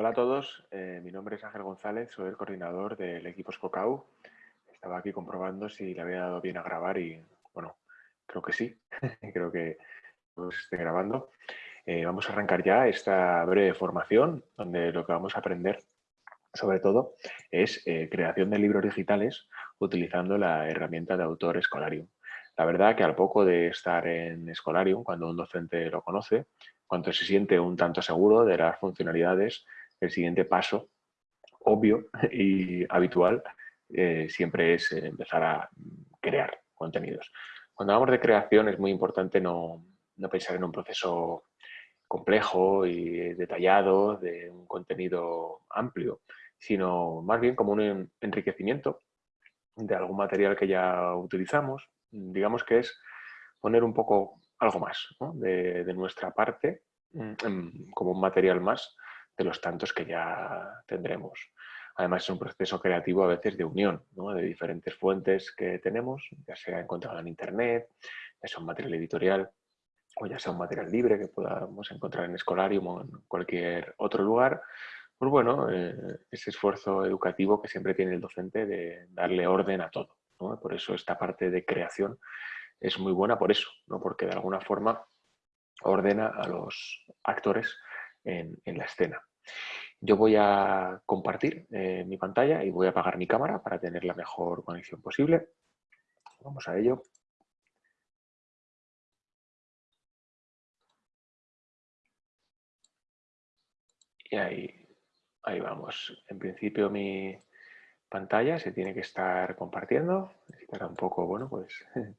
Hola a todos, eh, mi nombre es Ángel González, soy el coordinador del equipo Scocau. Estaba aquí comprobando si le había dado bien a grabar y, bueno, creo que sí, creo que pues, esté grabando. Eh, vamos a arrancar ya esta breve formación donde lo que vamos a aprender sobre todo es eh, creación de libros digitales utilizando la herramienta de autor Escolarium. La verdad que al poco de estar en Escolarium, cuando un docente lo conoce, cuando se siente un tanto seguro de las funcionalidades, el siguiente paso obvio y habitual eh, siempre es eh, empezar a crear contenidos. Cuando hablamos de creación es muy importante no, no pensar en un proceso complejo y detallado de un contenido amplio, sino más bien como un enriquecimiento de algún material que ya utilizamos. Digamos que es poner un poco algo más de, de, nuestra parte mm, como un material más de los tantos que ya tendremos. Además es un proceso creativo a veces de unión de diferentes fuentes que tenemos, ya sea encontrado en internet, ya sea un material editorial o ya sea un material libre que podamos encontrar en Escolarium o en cualquier otro lugar, pues bueno, eh, ese esfuerzo educativo que siempre tiene el docente de darle orden a todo. Por eso esta parte de creación es muy buena por eso, ¿no? porque de alguna forma ordena a los actores en, la escena. Yo voy a compartir eh, mi pantalla y voy a apagar mi cámara para tener la mejor conexión posible. Vamos a ello. Y ahí, ahí vamos. En principio mi pantalla se tiene que estar compartiendo. Necesitará un poco, bueno, pues un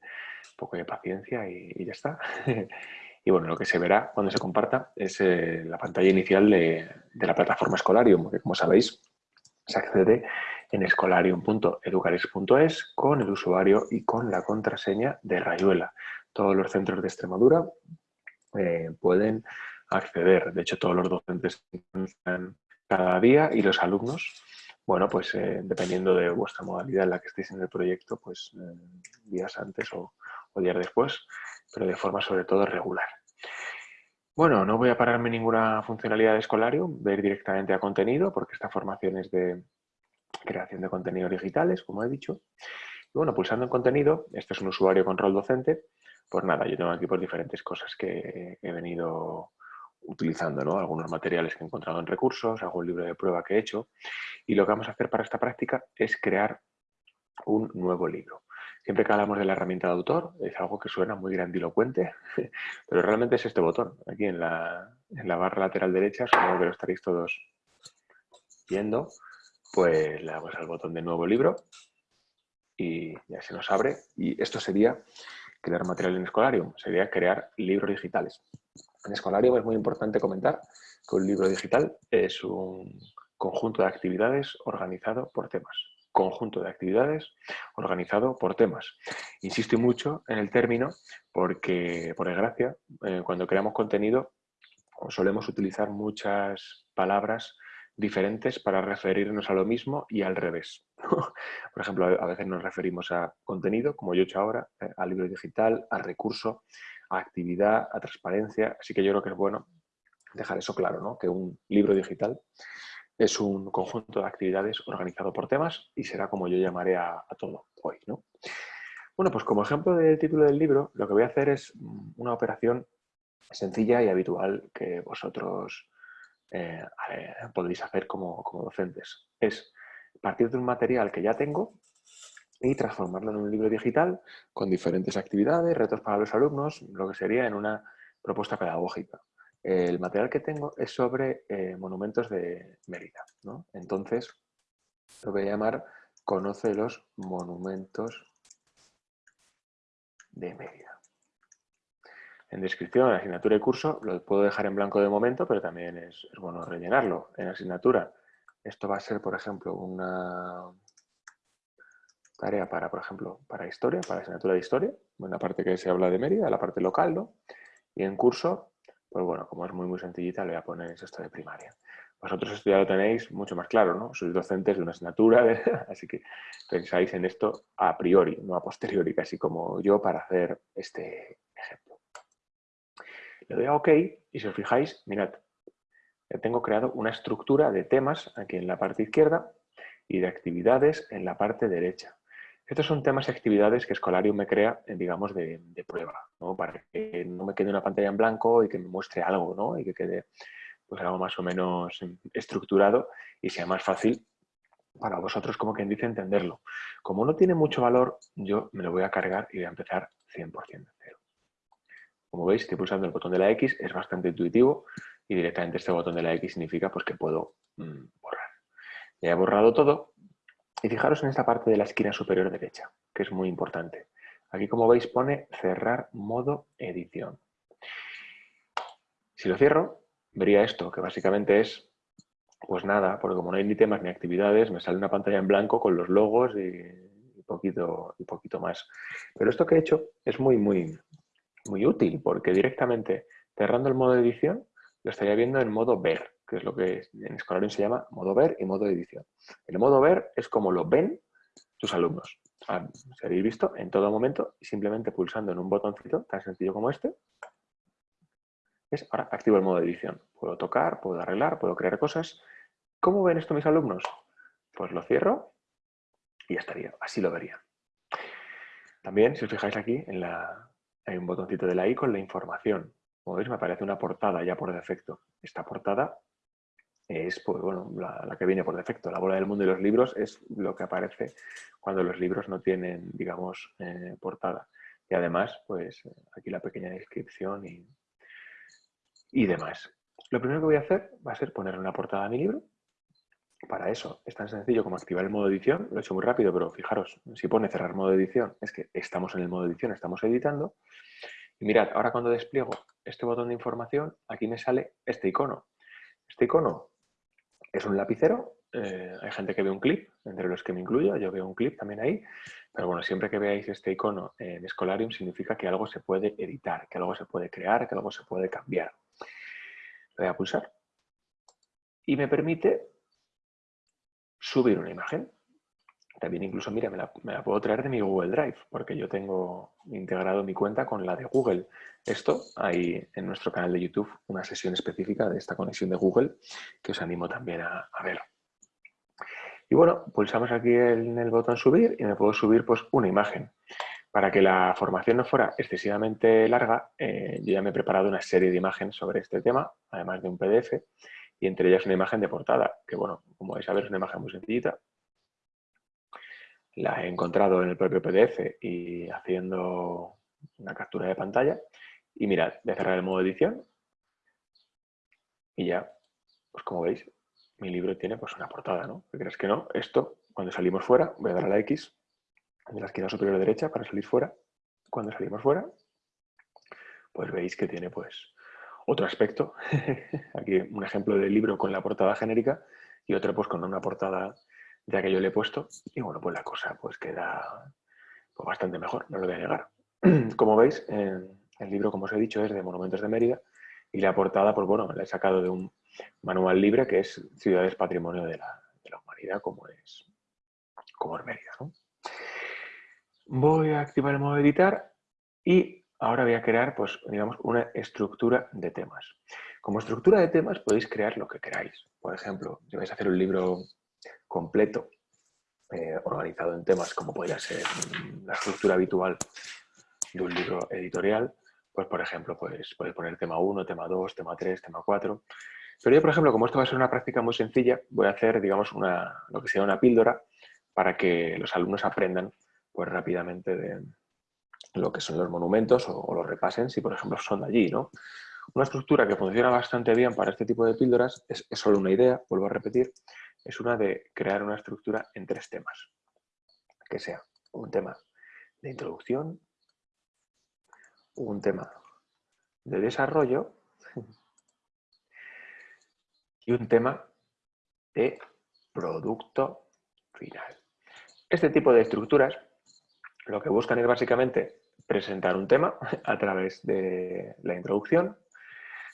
poco de paciencia y, y ya está. Y bueno, lo que se verá cuando se comparta es eh, la pantalla inicial de, la plataforma Escolarium, que como sabéis se accede en escolarium.educaris.es con el usuario y con la contraseña de Rayuela. Todos los centros de Extremadura eh, pueden acceder. De hecho, todos los docentes cada día y los alumnos, bueno, pues eh, dependiendo de vuestra modalidad en la que estéis en el proyecto, pues días antes o días después, pero de forma sobre todo regular. Bueno, no voy a pararme ninguna funcionalidad de Escolarium, ver directamente a contenido, porque esta formación es de creación de contenidos digitales, como he dicho. Y bueno, pulsando en contenido, este es un usuario con rol docente, pues nada, yo tengo aquí por diferentes cosas que he venido utilizando, ¿no? Algunos materiales que he encontrado en recursos, algún libro de prueba que he hecho. Y lo que vamos a hacer para esta práctica es crear un nuevo libro. Siempre que hablamos de la herramienta de autor, es algo que suena muy grandilocuente, pero realmente es este botón, aquí en la, barra lateral derecha, supongo que lo estaréis todos viendo, pues le damos al botón de nuevo libro y ya se nos abre. Y esto sería crear material en Escolarium, sería crear libros digitales. En Escolarium es muy importante comentar que un libro digital es un conjunto de actividades organizado por temas conjunto de actividades organizado por temas. Insisto mucho en el término porque, por desgracia, eh, cuando creamos contenido solemos utilizar muchas palabras diferentes para referirnos a lo mismo y al revés. por ejemplo, a veces nos referimos a contenido, como yo he hecho ahora, eh, al libro digital, al recurso, a actividad, a transparencia. Así que yo creo que es bueno dejar eso claro, ¿no? que un libro digital es un conjunto de actividades organizado por temas y será como yo llamaré a, todo hoy. ¿no? Bueno, pues como ejemplo del título del libro, lo que voy a hacer es mm, una operación sencilla y habitual que vosotros eh, podréis hacer como, como docentes. Es partir de un material que ya tengo y transformarlo en un libro digital con diferentes actividades, retos para los alumnos, lo que sería en una propuesta pedagógica. El material que tengo es sobre eh, monumentos de Mérida. ¿no? Entonces, lo voy a llamar Conoce los monumentos de Mérida. En descripción, en asignatura y curso, lo puedo dejar en blanco de momento, pero también es, bueno rellenarlo. En asignatura, esto va a ser, por ejemplo, una tarea para, por ejemplo, para historia, para asignatura de historia, en la parte que se habla de Mérida, la parte local, ¿no? Y en curso, pues bueno, como es muy muy sencillita, le voy a poner esto de primaria. Vosotros esto ya lo tenéis mucho más claro, ¿no? Sois docentes de una asignatura, así que pensáis en esto a priori, no a posteriori, casi como yo para hacer este ejemplo. Le doy a OK y si os fijáis, mirad, tengo creado una estructura de temas aquí en la parte izquierda y de actividades en la parte derecha. Estos son temas y actividades que Scholarium me crea, eh, digamos, de, prueba, ¿no? para que no me quede una pantalla en blanco y que me muestre algo, ¿no? y que quede pues, algo más o menos estructurado y sea más fácil para vosotros, como quien dice, entenderlo. Como no tiene mucho valor, yo me lo voy a cargar y voy a empezar 100% de cero. Como veis, estoy pulsando el botón de la X, es bastante intuitivo y directamente este botón de la X significa pues, que puedo mm, borrar. Ya he borrado todo y fijaros en esta parte de la esquina superior derecha, que es muy importante. Aquí, como veis, pone cerrar modo edición. Si lo cierro, vería esto, que básicamente es pues nada, porque como no hay ni temas ni actividades, me sale una pantalla en blanco con los logos y, poquito, y poquito más. Pero esto que he hecho es muy, muy, muy útil, porque directamente cerrando el modo edición, lo estaría viendo en modo ver, que es lo que en Scholarium se llama modo ver y modo edición. El modo ver es como lo ven tus alumnos. Ah, se habéis visto en todo momento simplemente pulsando en un botoncito tan sencillo como este, es ahora activo el modo de edición. Puedo tocar, puedo arreglar, puedo crear cosas. ¿Cómo ven esto mis alumnos? Pues lo cierro y ya estaría. Así lo vería. También, si os fijáis aquí, en hay un botoncito de la I con la información. Como veis, me aparece una portada ya por defecto. Esta portada es pues, bueno, la, que viene por defecto. La bola del mundo y los libros es lo que aparece cuando los libros no tienen, digamos, eh, portada. Y además, pues aquí la pequeña descripción y, y demás. Lo primero que voy a hacer va a ser poner una portada a mi libro. Para eso es tan sencillo como activar el modo edición. Lo he hecho muy rápido, pero fijaros, si pone cerrar modo edición, es que estamos en el modo edición, estamos editando. Y mirad, ahora cuando despliego este botón de información, aquí me sale este icono. Este icono es un lapicero. Eh, hay gente que ve un clip, entre los que me incluyo, yo veo un clip también ahí. Pero bueno, siempre que veáis este icono en Scholarium significa que algo se puede editar, que algo se puede crear, que algo se puede cambiar voy a pulsar y me permite subir una imagen. También incluso, mira, me la, puedo traer de mi Google Drive, porque yo tengo integrado mi cuenta con la de Google. Esto, hay en nuestro canal de YouTube una sesión específica de esta conexión de Google que os animo también a, ver. Y bueno, pulsamos aquí en el botón subir y me puedo subir pues una imagen. Para que la formación no fuera excesivamente larga, eh, yo ya me he preparado una serie de imágenes sobre este tema, además de un PDF, y entre ellas una imagen de portada, que bueno, como vais a ver es una imagen muy sencillita. La he encontrado en el propio PDF y haciendo una captura de pantalla. Y mirad, voy a cerrar el modo edición y ya, pues como veis, mi libro tiene pues una portada, ¿no? ¿Qué crees que no? Esto, cuando salimos fuera, voy a dar a la X en la esquina superior derecha para salir fuera. Cuando salimos fuera, pues veis que tiene pues otro aspecto. Aquí un ejemplo del libro con la portada genérica y otro pues con una portada ya que yo le he puesto. Y bueno, pues la cosa pues queda pues, bastante mejor, no lo voy a negar. Como veis, el libro, como os he dicho, es de Monumentos de Mérida y la portada, pues bueno, la he sacado de un manual libre que es Ciudades Patrimonio de la, Humanidad, como es, como es Mérida. Voy a activar el modo editar y ahora voy a crear, pues, digamos, una estructura de temas. Como estructura de temas podéis crear lo que queráis. Por ejemplo, si vais a hacer un libro completo, eh, organizado en temas como podría ser la estructura habitual de un libro editorial, pues por ejemplo, pues, podéis poner tema 1, tema 2, tema 3, tema 4. Pero yo, por ejemplo, como esto va a ser una práctica muy sencilla, voy a hacer, digamos, una, lo que sea una píldora para que los alumnos aprendan pues rápidamente de lo que son los monumentos o, los repasen si, por ejemplo, son de allí. ¿no? Una estructura que funciona bastante bien para este tipo de píldoras es, solo una idea, vuelvo a repetir, es una de crear una estructura en tres temas. Que sea un tema de introducción, un tema de desarrollo y un tema de producto final. Este tipo de estructuras lo que buscan es básicamente presentar un tema a través de la introducción,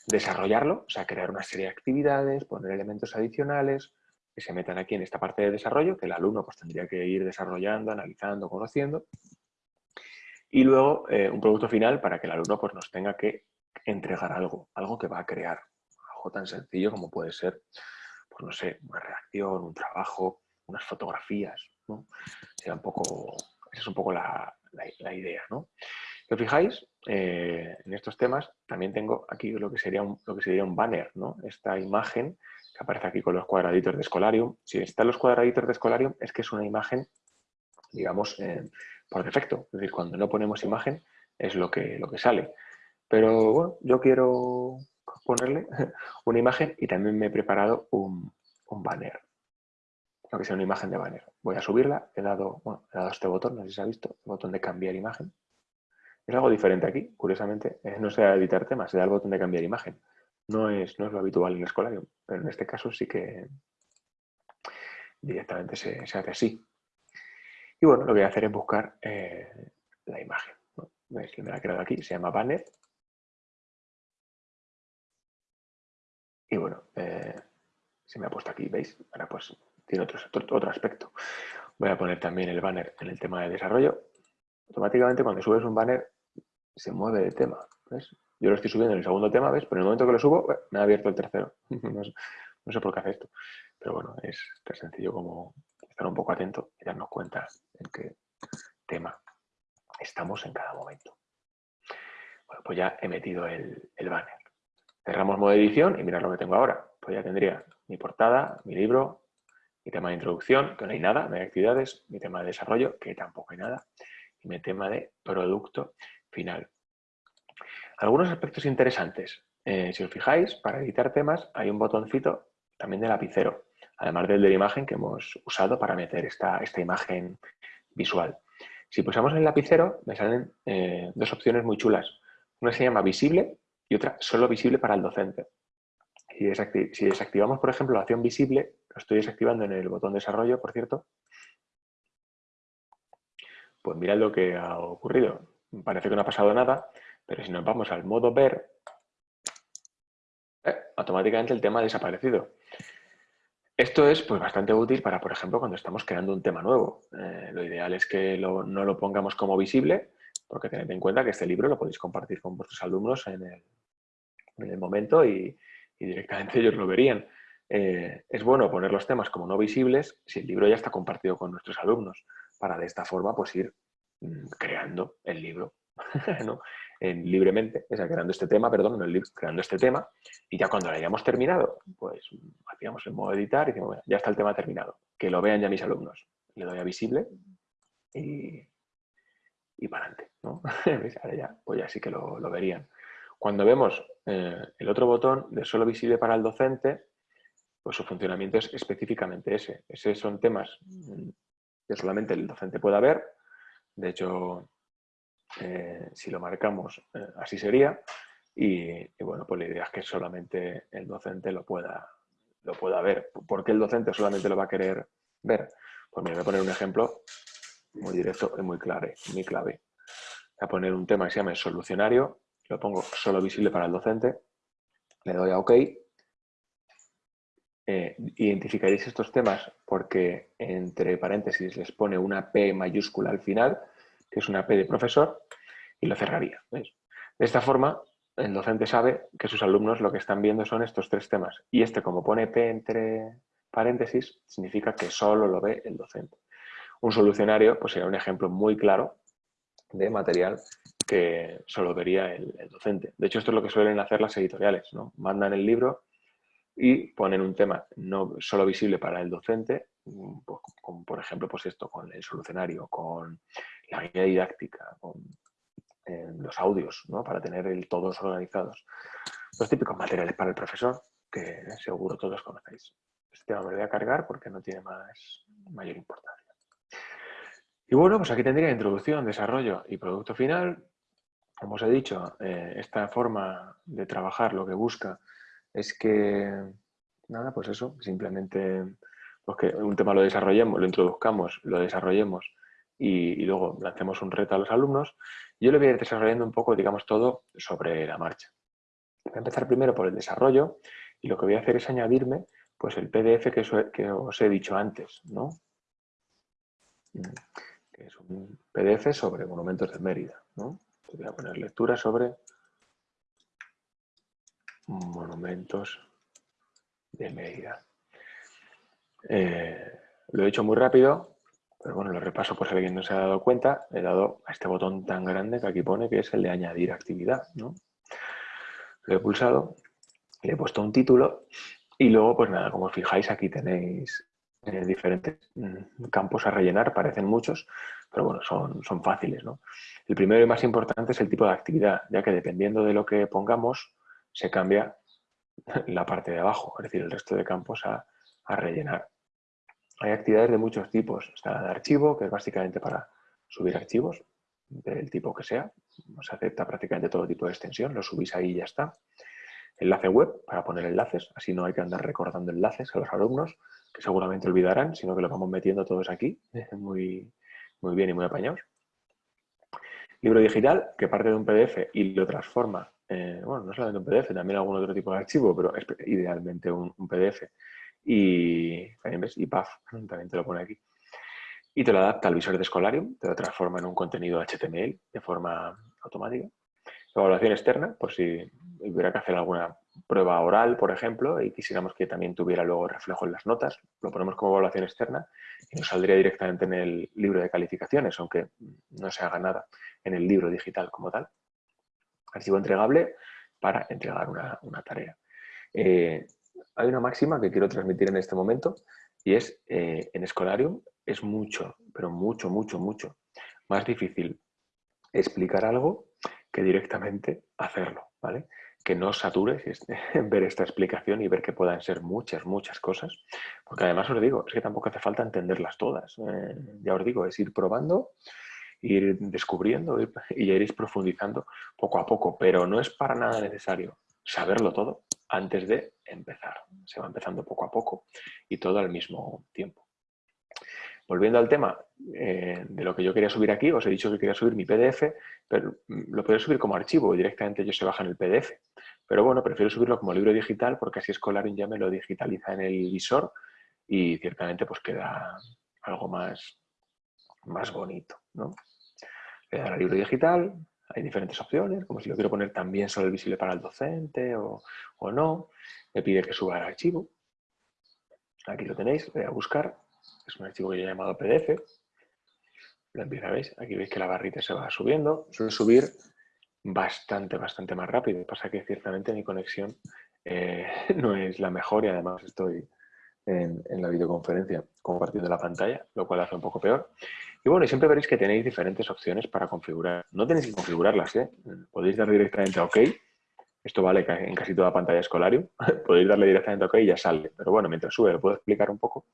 desarrollarlo, o sea, crear una serie de actividades, poner elementos adicionales que se metan aquí en esta parte de desarrollo, que el alumno pues, tendría que ir desarrollando, analizando, conociendo. Y luego eh, un producto final para que el alumno pues, nos tenga que entregar algo, algo que va a crear, algo tan sencillo como puede ser, pues no sé, una reacción, un trabajo, unas fotografías, ¿no? un poco, esa es un poco la, idea, ¿no? Si os fijáis, eh, en estos temas también tengo aquí lo que sería un, lo que sería un banner, ¿no? Esta imagen que aparece aquí con los cuadraditos de Scholarium. Si están los cuadraditos de Scholarium es que es una imagen, digamos, eh, por defecto. Es decir, cuando no ponemos imagen es lo que, lo que sale. Pero bueno, yo quiero ponerle una imagen y también me he preparado un, banner. Lo que sea una imagen de banner. Voy a subirla, he dado, bueno, he dado este botón, no sé si se ha visto, el botón de cambiar imagen. Es algo diferente aquí, curiosamente. Eh, no sea editar temas, se da el botón de cambiar imagen. No es, no es lo habitual en el Escolarium, pero en este caso sí que directamente se, hace así. Y bueno, lo que voy a hacer es buscar eh, la imagen. ¿Veis que me la he creado aquí? Se llama banner. Y bueno, eh, se me ha puesto aquí, ¿veis? Ahora pues tiene otro, otro aspecto. Voy a poner también el banner en el tema de desarrollo. Automáticamente cuando subes un banner se mueve de tema. ¿ves? Yo lo estoy subiendo en el segundo tema, ¿ves? Pero en el momento que lo subo, me ha abierto el tercero. no, sé, por qué hace esto. Pero bueno, es tan sencillo como estar un poco atento y darnos cuenta en qué tema estamos en cada momento. Bueno, pues ya he metido el, banner. Cerramos modo edición y mirad lo que tengo ahora. Pues ya tendría mi portada, mi libro, mi tema de introducción, que no hay nada, no hay actividades, mi tema de desarrollo, que tampoco hay nada, y mi tema de producto final. Algunos aspectos interesantes. Eh, si os fijáis, para editar temas hay un botoncito también de lapicero, además del de la imagen que hemos usado para meter esta, esta imagen visual. Si pulsamos el lapicero, me salen eh, dos opciones muy chulas. Una se llama visible y otra solo visible para el docente. Si, si desactivamos, por ejemplo, la opción visible, lo estoy desactivando en el botón desarrollo, por cierto, pues mirad lo que ha ocurrido. Parece que no ha pasado nada, pero si nos vamos al modo ver, eh, automáticamente el tema ha desaparecido. Esto es pues, bastante útil para, por ejemplo, cuando estamos creando un tema nuevo. Eh, lo ideal es que no lo pongamos como visible, porque tened en cuenta que este libro lo podéis compartir con vuestros alumnos en el, momento y, directamente ellos lo verían. Eh, es bueno poner los temas como no visibles si el libro ya está compartido con nuestros alumnos, para de esta forma pues ir mm, creando el libro. libremente, o sea, creando este tema, perdón, creando este tema, y ya cuando lo hayamos terminado, pues hacíamos el modo editar y decimos, bueno, ya está el tema terminado, que lo vean ya mis alumnos. Le doy a visible y, y para adelante, ¿no? Ahora ya, pues ya sí que lo, verían. Cuando vemos eh, el otro botón de solo visible para el docente, pues su funcionamiento es específicamente ese. Esos son temas mm, que solamente el docente pueda ver. De hecho, eh, si lo marcamos, eh, así sería. Y, bueno, pues la idea es que solamente el docente lo pueda, lo pueda ver. ¿Por qué el docente solamente lo va a querer ver? Pues me voy a poner un ejemplo muy directo y muy clave. Muy clave. Voy a poner un tema que se llama solucionario, lo pongo solo visible para el docente, le doy a OK. Eh, identificaréis estos temas porque entre paréntesis les pone una P mayúscula al final que es una P de profesor, y lo cerraría. De esta forma, el docente sabe que sus alumnos lo que están viendo son estos tres temas. Y este, como pone P entre paréntesis, significa que solo lo ve el docente. Un solucionario pues sería un ejemplo muy claro de material que solo vería el, docente. De hecho, esto es lo que suelen hacer las editoriales. ¿no? Mandan el libro y ponen un tema no solo visible para el docente, pues, por ejemplo pues esto, con el solucionario, con la guía didáctica, con los audios, ¿no? para tener el, todos organizados. Los típicos materiales para el profesor, que seguro todos conocéis. Este tema me lo voy a cargar porque no tiene más, mayor importancia. Y bueno, pues aquí tendría introducción, desarrollo y producto final. Como os he dicho, eh, esta forma de trabajar lo que busca es que, nada, pues eso, simplemente pues que un tema lo desarrollemos, lo introduzcamos, lo desarrollemos y, luego lancemos un reto a los alumnos, yo lo voy a ir desarrollando un poco, digamos, todo sobre la marcha. Voy a empezar primero por el desarrollo y lo que voy a hacer es añadirme pues, el PDF que, os he dicho antes, ¿no? que es un PDF sobre monumentos de Mérida. ¿no? Voy a poner lectura sobre monumentos de Mérida. Eh, lo he hecho muy rápido, pero bueno, lo repaso por si alguien no se ha dado cuenta. He dado a este botón tan grande que aquí pone que es el de añadir actividad. ¿no? Lo he pulsado, le he puesto un título y luego, pues nada, como os fijáis, aquí tenéis eh, diferentes mm, campos a rellenar, parecen muchos, pero bueno, son, son fáciles. ¿no? El primero y más importante es el tipo de actividad, ya que dependiendo de lo que pongamos, se cambia la parte de abajo, es decir, el resto de campos a, rellenar. Hay actividades de muchos tipos. Está la de archivo, que es básicamente para subir archivos, del tipo que sea. Se acepta prácticamente todo tipo de extensión, lo subís ahí y ya está. Enlace web, para poner enlaces, así no hay que andar recordando enlaces a los alumnos, que seguramente olvidarán, sino que lo vamos metiendo todos aquí, muy, muy bien y muy apañados. Libro digital, que parte de un PDF y lo transforma eh, bueno, no solamente un PDF, también algún otro tipo de archivo, pero idealmente un, PDF. Y también ves, y PAF, también te lo pone aquí. Y te lo adapta al visor de Scholarium, te lo transforma en un contenido HTML de forma automática. Evaluación externa, por si hubiera que hacer alguna prueba oral, por ejemplo, y quisiéramos que también tuviera luego reflejo en las notas, lo ponemos como evaluación externa y nos saldría directamente en el libro de calificaciones, aunque no se haga nada en el libro digital como tal archivo entregable para entregar una, tarea. Eh, hay una máxima que quiero transmitir en este momento y es, eh, en Escolarium es mucho, pero mucho, mucho, mucho más difícil explicar algo que directamente hacerlo, ¿vale? Que no satures ver esta explicación y ver que puedan ser muchas, muchas cosas, porque además os digo, es que tampoco hace falta entenderlas todas. Eh, ya os digo, es ir probando ir descubriendo y iréis profundizando poco a poco, pero no es para nada necesario saberlo todo antes de empezar. Se va empezando poco a poco y todo al mismo tiempo. Volviendo al tema eh, de lo que yo quería subir aquí, os he dicho que quería subir mi PDF, pero lo puedo subir como archivo directamente yo se baja en el PDF. Pero bueno, prefiero subirlo como libro digital porque así Scolarin ya me lo digitaliza en el visor y ciertamente pues queda algo más, más bonito. ¿no? Le da libro digital, hay diferentes opciones, como si lo quiero poner también solo visible para el docente o, no. Me pide que suba el archivo. Aquí lo tenéis, voy a buscar. Es un archivo que yo he llamado PDF. Lo empieza, ¿veis? Aquí veis que la barrita se va subiendo. Suele subir bastante, bastante más rápido. Pasa que ciertamente mi conexión eh, no es la mejor y además estoy en, la videoconferencia compartiendo la pantalla, lo cual hace un poco peor. Y bueno, siempre veréis que tenéis diferentes opciones para configurar. No tenéis que configurarlas, ¿eh? Podéis dar directamente a OK. Esto vale en casi toda pantalla escolario. podéis darle directamente a OK y ya sale. Pero bueno, mientras sube lo puedo explicar un poco.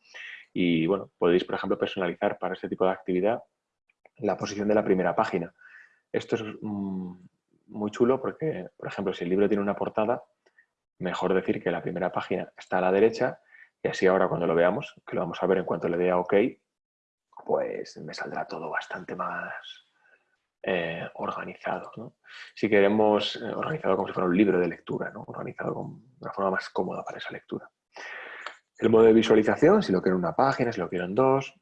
Y bueno, podéis, por ejemplo, personalizar para este tipo de actividad la posición de la primera página. Esto es mm, muy chulo porque, por ejemplo, si el libro tiene una portada, mejor decir que la primera página está a la derecha y así ahora cuando lo veamos, que lo vamos a ver en cuanto le dé a OK, pues me saldrá todo bastante más eh, organizado. Si queremos eh, organizado como si fuera un libro de lectura, organizado con una forma más cómoda para esa lectura. El modo de visualización, si lo quiero en una página, si lo quiero en dos.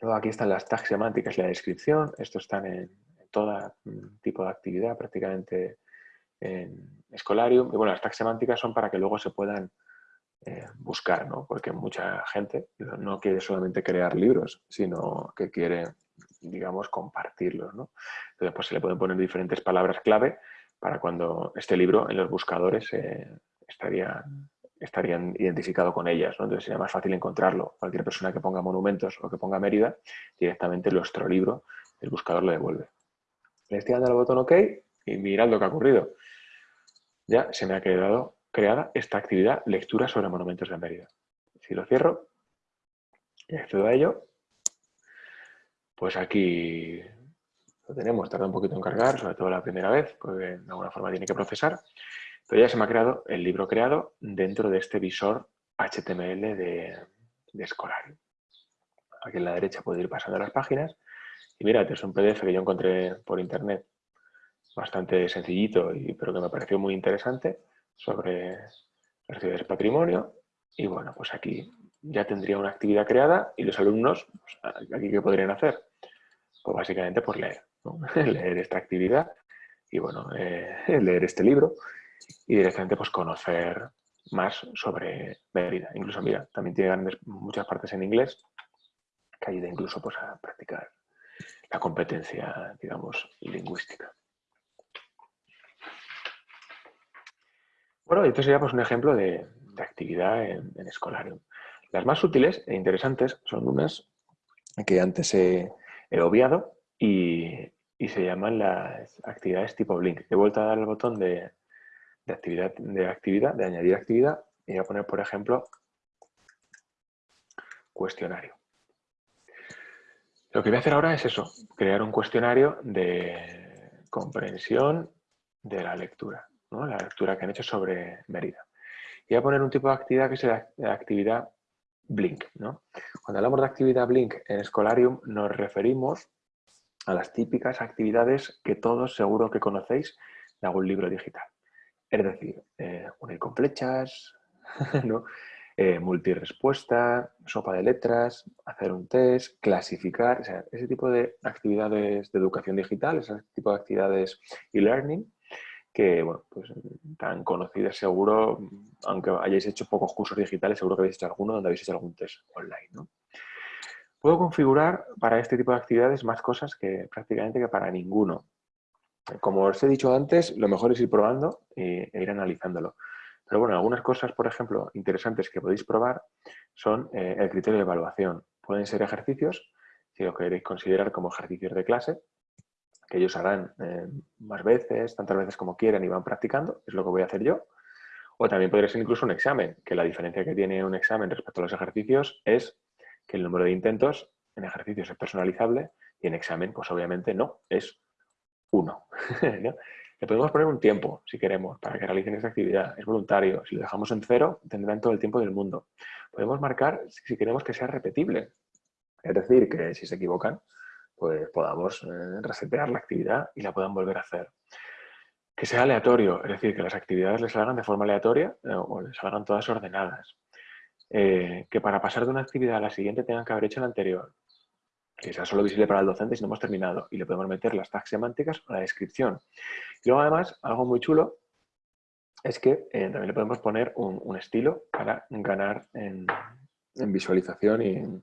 Luego aquí están las tags semánticas y la descripción. Estos están en, todo mm, tipo de actividad, prácticamente en Escolarium. Y bueno, las tags semánticas son para que luego se puedan eh, buscar, ¿no? Porque mucha gente no quiere solamente crear libros, sino que quiere, digamos, compartirlos, ¿no? Entonces, pues se le pueden poner diferentes palabras clave para cuando este libro en los buscadores eh, estarían identificado con ellas. Entonces sería más fácil encontrarlo. Cualquier persona que ponga monumentos o que ponga Mérida, directamente nuestro libro, el buscador lo devuelve. Le estoy dando al botón OK y mirad lo que ha ocurrido. Ya se me ha quedado creada esta actividad lectura sobre monumentos de Mérida. Si lo cierro y accedo a ello, pues aquí lo tenemos. Tarda un poquito en cargar, sobre todo la primera vez, porque de alguna forma tiene que procesar. Pero ya se me ha creado el libro creado dentro de este visor HTML de, de Escolar. Aquí en la derecha puedo ir pasando las páginas. Y mira, es un PDF que yo encontré por internet bastante sencillito, y, pero que me pareció muy interesante sobre de patrimonio y bueno, pues aquí ya tendría una actividad creada y los alumnos, pues, aquí qué podrían hacer? Pues básicamente por leer, leer esta actividad y bueno, eh, leer este libro y directamente pues conocer más sobre Mérida. Incluso, mira, también tiene muchas partes en inglés que ayuda incluso pues, a practicar la competencia, digamos, lingüística. Bueno, esto sería pues, un ejemplo de, actividad en, en, Escolarium. Las más útiles e interesantes son unas que antes he, obviado y, se llaman las actividades tipo Blink. He vuelto a dar el botón de, actividad, de actividad, de añadir actividad y voy a poner, por ejemplo, cuestionario. Lo que voy a hacer ahora es eso, crear un cuestionario de comprensión de la lectura, la lectura que han hecho sobre Mérida. Y voy a poner un tipo de actividad que es la actividad Blink. Cuando hablamos de actividad Blink en Scholarium nos referimos a las típicas actividades que todos seguro que conocéis de algún libro digital. Es decir, eh, unir con flechas, ¿no? eh, multirespuesta, sopa de letras, hacer un test, clasificar, ese tipo de actividades de educación digital, ese tipo de actividades e-learning, que, bueno, pues tan conocidas seguro, aunque hayáis hecho pocos cursos digitales, seguro que habéis hecho alguno donde habéis hecho algún test online, ¿no? Puedo configurar para este tipo de actividades más cosas que prácticamente que para ninguno. Como os he dicho antes, lo mejor es ir probando e ir analizándolo. Pero bueno, algunas cosas, por ejemplo, interesantes que podéis probar son eh, el criterio de evaluación. Pueden ser ejercicios, si lo queréis considerar como ejercicios de clase, que ellos harán eh, más veces, tantas veces como quieran y van practicando, es lo que voy a hacer yo. O también podría ser incluso un examen, que la diferencia que tiene un examen respecto a los ejercicios es que el número de intentos en ejercicios es personalizable y en examen, pues obviamente no, es uno. Le podemos poner un tiempo, si queremos, para que realicen esta actividad. Es voluntario. Si lo dejamos en cero, tendrán todo el tiempo del mundo. Podemos marcar si queremos que sea repetible. Es decir, que si se equivocan, pues podamos eh, resetear la actividad y la puedan volver a hacer. Que sea aleatorio, es decir, que las actividades les salgan de forma aleatoria eh, o les salgan todas ordenadas. Eh, que para pasar de una actividad a la siguiente tengan que haber hecho la anterior que sea solo visible para el docente si no hemos terminado. Y le podemos meter las tags semánticas o la descripción. Y luego además, algo muy chulo es que eh, también le podemos poner un, estilo para ganar en, visualización y,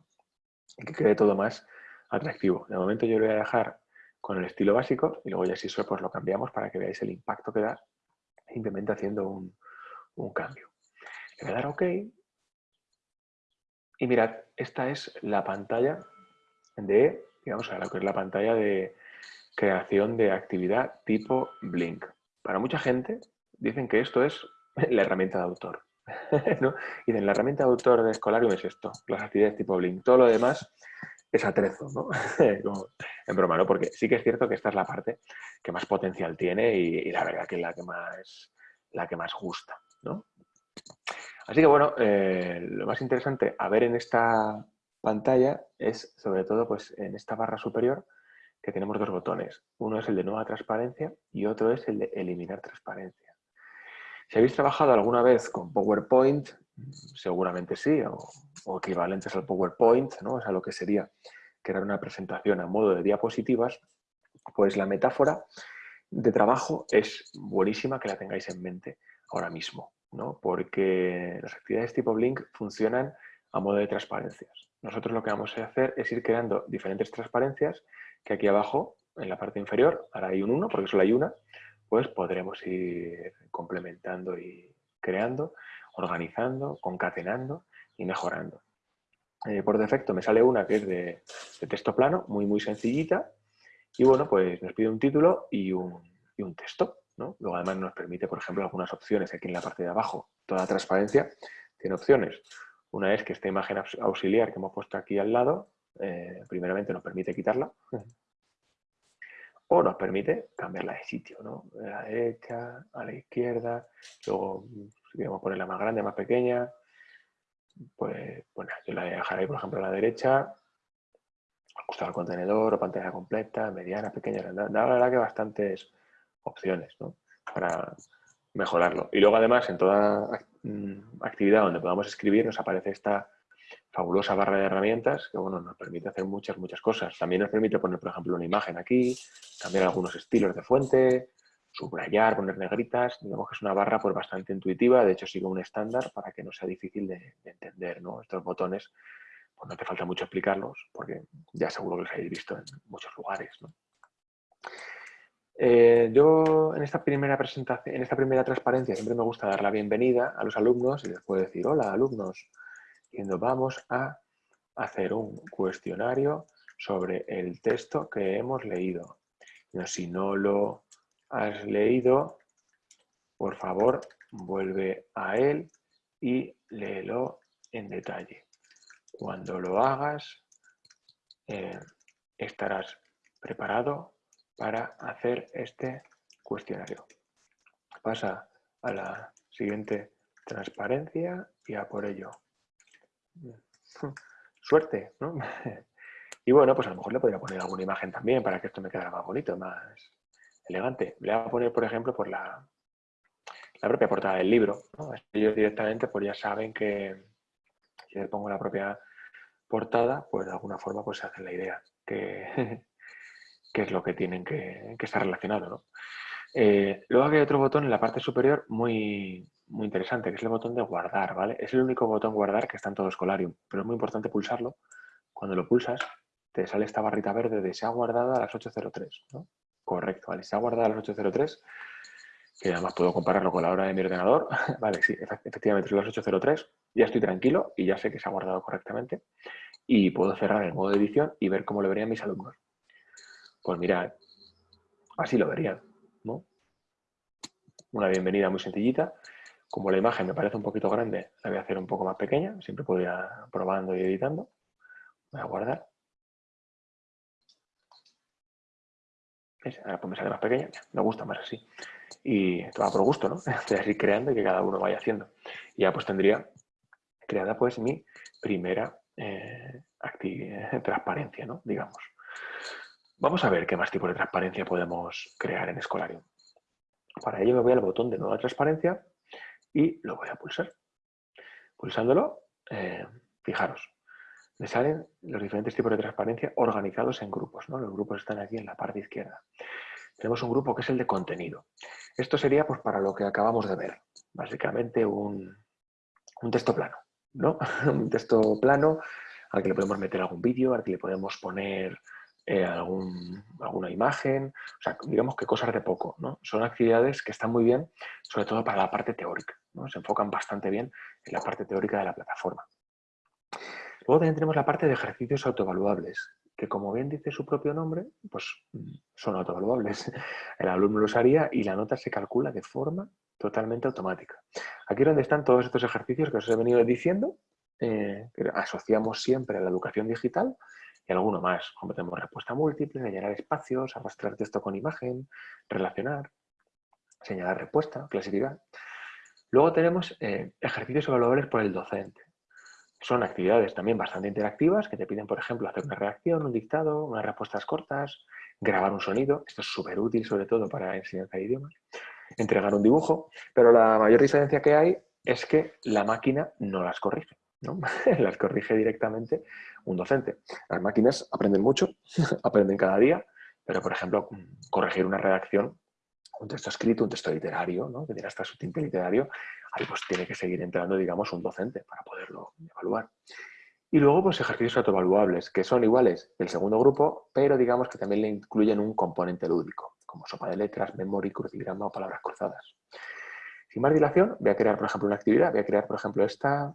que quede todo más atractivo. De momento yo lo voy a dejar con el estilo básico y luego ya si eso pues lo cambiamos para que veáis el impacto que da simplemente haciendo un, un cambio. Le voy a dar OK y mirad, esta es la pantalla de, digamos, a que es la pantalla de creación de actividad tipo Blink. Para mucha gente dicen que esto es la herramienta de autor. ¿no? Y en la herramienta de autor de Escolarium es esto, las actividades tipo Blink. Todo lo demás es atrezo, ¿no? en broma, ¿no? Porque sí que es cierto que esta es la parte que más potencial tiene y, la verdad que es la que más, la que más gusta, ¿no? Así que bueno, eh, lo más interesante a ver en esta pantalla es sobre todo pues, en esta barra superior que tenemos dos botones. Uno es el de nueva transparencia y otro es el de eliminar transparencia. Si habéis trabajado alguna vez con PowerPoint, seguramente sí, o, equivalentes al PowerPoint, ¿no? o sea, lo que sería crear una presentación a modo de diapositivas, pues la metáfora de trabajo es buenísima que la tengáis en mente ahora mismo, ¿no? porque las actividades tipo Blink funcionan a modo de transparencias. Nosotros lo que vamos a hacer es ir creando diferentes transparencias que aquí abajo, en la parte inferior, ahora hay un 1 porque solo hay una, pues podremos ir complementando y creando, organizando, concatenando y mejorando. Eh, por defecto me sale una que es de, texto plano, muy muy sencillita, y bueno, pues nos pide un título y un, texto. Luego además nos permite, por ejemplo, algunas opciones aquí en la parte de abajo. Toda la transparencia tiene opciones una es que esta imagen auxiliar que hemos puesto aquí al lado, eh, primeramente nos permite quitarla, o nos permite cambiarla de sitio, ¿no? De la derecha a la izquierda, luego queremos ponerla más grande, más pequeña, pues bueno, yo la dejaré, por ejemplo, a la derecha, ajustar al contenedor o pantalla completa, mediana, pequeña, la verdad que bastantes opciones, ¿no? Para mejorarlo. Y luego además en toda Mm, actividad donde podamos escribir nos aparece esta fabulosa barra de herramientas que bueno, nos permite hacer muchas, muchas cosas. También nos permite poner, por ejemplo, una imagen aquí, cambiar algunos estilos de fuente, subrayar, poner negritas, digamos que es una barra pues bastante intuitiva, de hecho sigue un estándar para que no sea difícil de, entender, ¿no? Estos botones, pues no te falta mucho explicarlos, porque ya seguro que los habéis visto en muchos lugares, eh, yo en esta primera presentación, en esta primera transparencia siempre me gusta dar la bienvenida a los alumnos y les puedo decir, hola alumnos, nos vamos a hacer un cuestionario sobre el texto que hemos leído. si no lo has leído, por favor, vuelve a él y léelo en detalle. Cuando lo hagas, eh, estarás preparado para hacer este cuestionario. Pasa a la siguiente transparencia y a por ello. Suerte, ¿no? Y bueno, pues a lo mejor le podría poner alguna imagen también para que esto me quedara más bonito, más elegante. Le voy a poner, por ejemplo, por la, la propia portada del libro. Ellos directamente pues ya saben que si les pongo la propia portada, pues de alguna forma pues se hacen la idea que, es lo que tienen que, estar relacionado. ¿no? Eh, luego hay otro botón en la parte superior muy, muy interesante, que es el botón de guardar, ¿vale? Es el único botón guardar que está en todo Escolarium, pero es muy importante pulsarlo. Cuando lo pulsas, te sale esta barrita verde de se ha guardado a las 8.03, ¿no? Correcto, vale, se ha guardado a las 8.03, que además puedo compararlo con la hora de mi ordenador. vale, sí, efectivamente son las 8.03, ya estoy tranquilo y ya sé que se ha guardado correctamente y puedo cerrar el modo de edición y ver cómo lo verían mis alumnos. Pues mirad, así lo verían, ¿no? Una bienvenida muy sencillita. Como la imagen me parece un poquito grande, la voy a hacer un poco más pequeña. Siempre puedo ir probando y editando. Voy a guardar. Ahora pues me sale más pequeña, me gusta más así. Y esto va por gusto, ¿no? Estoy así creando y que cada uno vaya haciendo. Y ya pues tendría creada pues mi primera eh, transparencia, ¿no? Digamos. Vamos a ver qué más tipo de transparencia podemos crear en Escolarium. Para ello me voy al botón de nueva transparencia y lo voy a pulsar. Pulsándolo, eh, fijaros, me salen los diferentes tipos de transparencia organizados en grupos. ¿no? Los grupos están aquí en la parte izquierda. Tenemos un grupo que es el de contenido. Esto sería pues, para lo que acabamos de ver. Básicamente un, texto plano. ¿no? un texto plano al que le podemos meter algún vídeo, al que le podemos poner eh, algún, alguna imagen, o sea, digamos que cosas de poco. ¿no? Son actividades que están muy bien, sobre todo para la parte teórica. ¿no? Se enfocan bastante bien en la parte teórica de la plataforma. Luego también tenemos la parte de ejercicios autoevaluables, que como bien dice su propio nombre, pues mm, son autoevaluables. El alumno los haría y la nota se calcula de forma totalmente automática. Aquí es donde están todos estos ejercicios que os he venido diciendo, eh, que asociamos siempre a la educación digital y alguno más, como tenemos respuesta múltiple, rellenar espacios, arrastrar texto con imagen, relacionar, señalar respuesta, clasificar. Luego tenemos eh, ejercicios evaluables por el docente. Son actividades también bastante interactivas que te piden, por ejemplo, hacer una reacción, un dictado, unas respuestas cortas, grabar un sonido, esto es súper útil sobre todo para enseñanza de idiomas, entregar un dibujo, pero la mayor diferencia que hay es que la máquina no las corrige, ¿no? las corrige directamente un docente. Las máquinas aprenden mucho, aprenden cada día, pero por ejemplo, corregir una redacción un texto escrito, un texto literario, ¿no? que tiene hasta su tinte literario, ahí pues tiene que seguir entrando, digamos, un docente para poderlo evaluar. Y luego, pues ejercicios autoevaluables, que son iguales del segundo grupo, pero digamos que también le incluyen un componente lúdico, como sopa de letras, memory, crucigrama o palabras cruzadas. Sin más dilación, voy a crear, por ejemplo, una actividad. Voy a crear, por ejemplo, esta,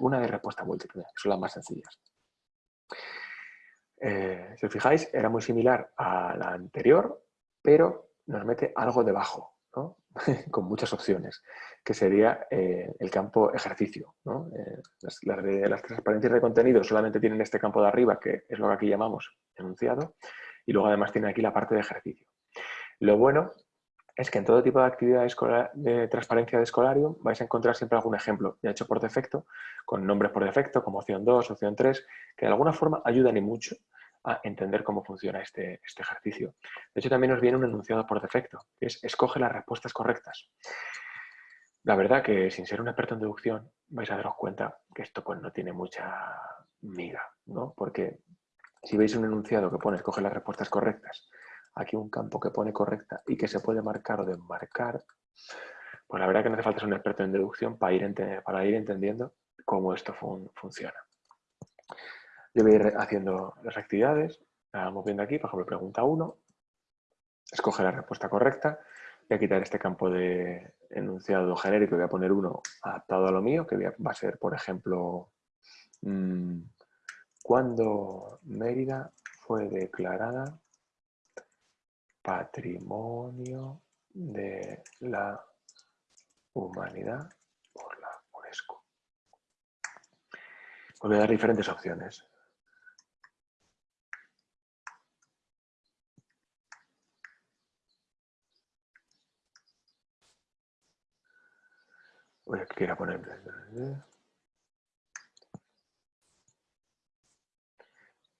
una de respuesta múltiple, que son las más sencillas. Eh, si os fijáis, era muy similar a la anterior, pero nos mete algo debajo, ¿no? con muchas opciones, que sería eh, el campo ejercicio. ¿no? Eh, las, transparencias de contenido solamente tienen este campo de arriba, que es lo que aquí llamamos enunciado, y luego además tiene aquí la parte de ejercicio. Lo bueno es que en todo tipo de actividades de transparencia de Escolarium vais a encontrar siempre algún ejemplo ya hecho por defecto, con nombres por defecto, como opción 2, opción 3, que de alguna forma ayudan y mucho a entender cómo funciona este, este, ejercicio. De hecho, también nos viene un enunciado por defecto, que es escoge las respuestas correctas. La verdad que sin ser un experto en deducción vais a daros cuenta que esto pues, no tiene mucha miga, ¿no? Porque si veis un enunciado que pone escoge las respuestas correctas, aquí un campo que pone correcta y que se puede marcar o desmarcar, pues la verdad que no hace falta ser un experto en deducción para ir, para ir entendiendo cómo esto funciona. Voy a ir haciendo las actividades, vamos viendo aquí, por ejemplo, pregunta 1, escoge la respuesta correcta, voy a quitar este campo de enunciado genérico voy a poner uno adaptado a lo mío, que va a ser, por ejemplo, mm, cuando Mérida fue declarada Patrimonio de la Humanidad por la UNESCO. Voy a dar diferentes opciones. Quiero poner...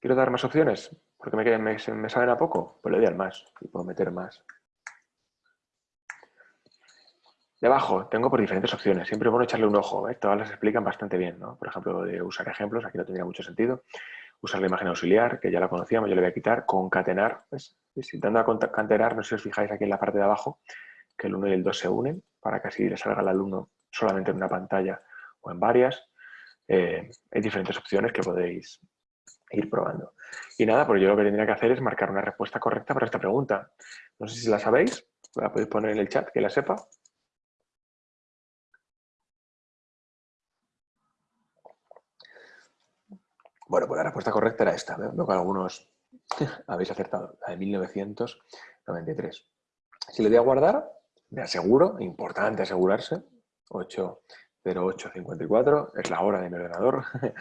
¿Quiero dar más opciones? Porque me, me, me saben a poco. Pues le doy al más y puedo meter más. Debajo tengo por diferentes opciones. Siempre es bueno echarle un ojo. ¿eh? Todas las explican bastante bien. ¿no? Por ejemplo, de usar ejemplos. Aquí no tendría mucho sentido. Usar la imagen auxiliar, que ya la conocíamos. Yo le voy a quitar. Concatenar. Pues, intentando concatenar, no sé si os fijáis aquí en la parte de abajo, que el 1 y el 2 se unen para que así le salga al alumno solamente en una pantalla o en varias. Eh, hay diferentes opciones que podéis ir probando. Y nada, pues yo lo que tendría que hacer es marcar una respuesta correcta para esta pregunta. No sé si la sabéis, la podéis poner en el chat, que la sepa. Bueno, pues la respuesta correcta era esta. Veo que algunos habéis acertado, la de 1993. Si le doy a guardar, me aseguro, importante asegurarse, 80854, es la hora de mi ordenador.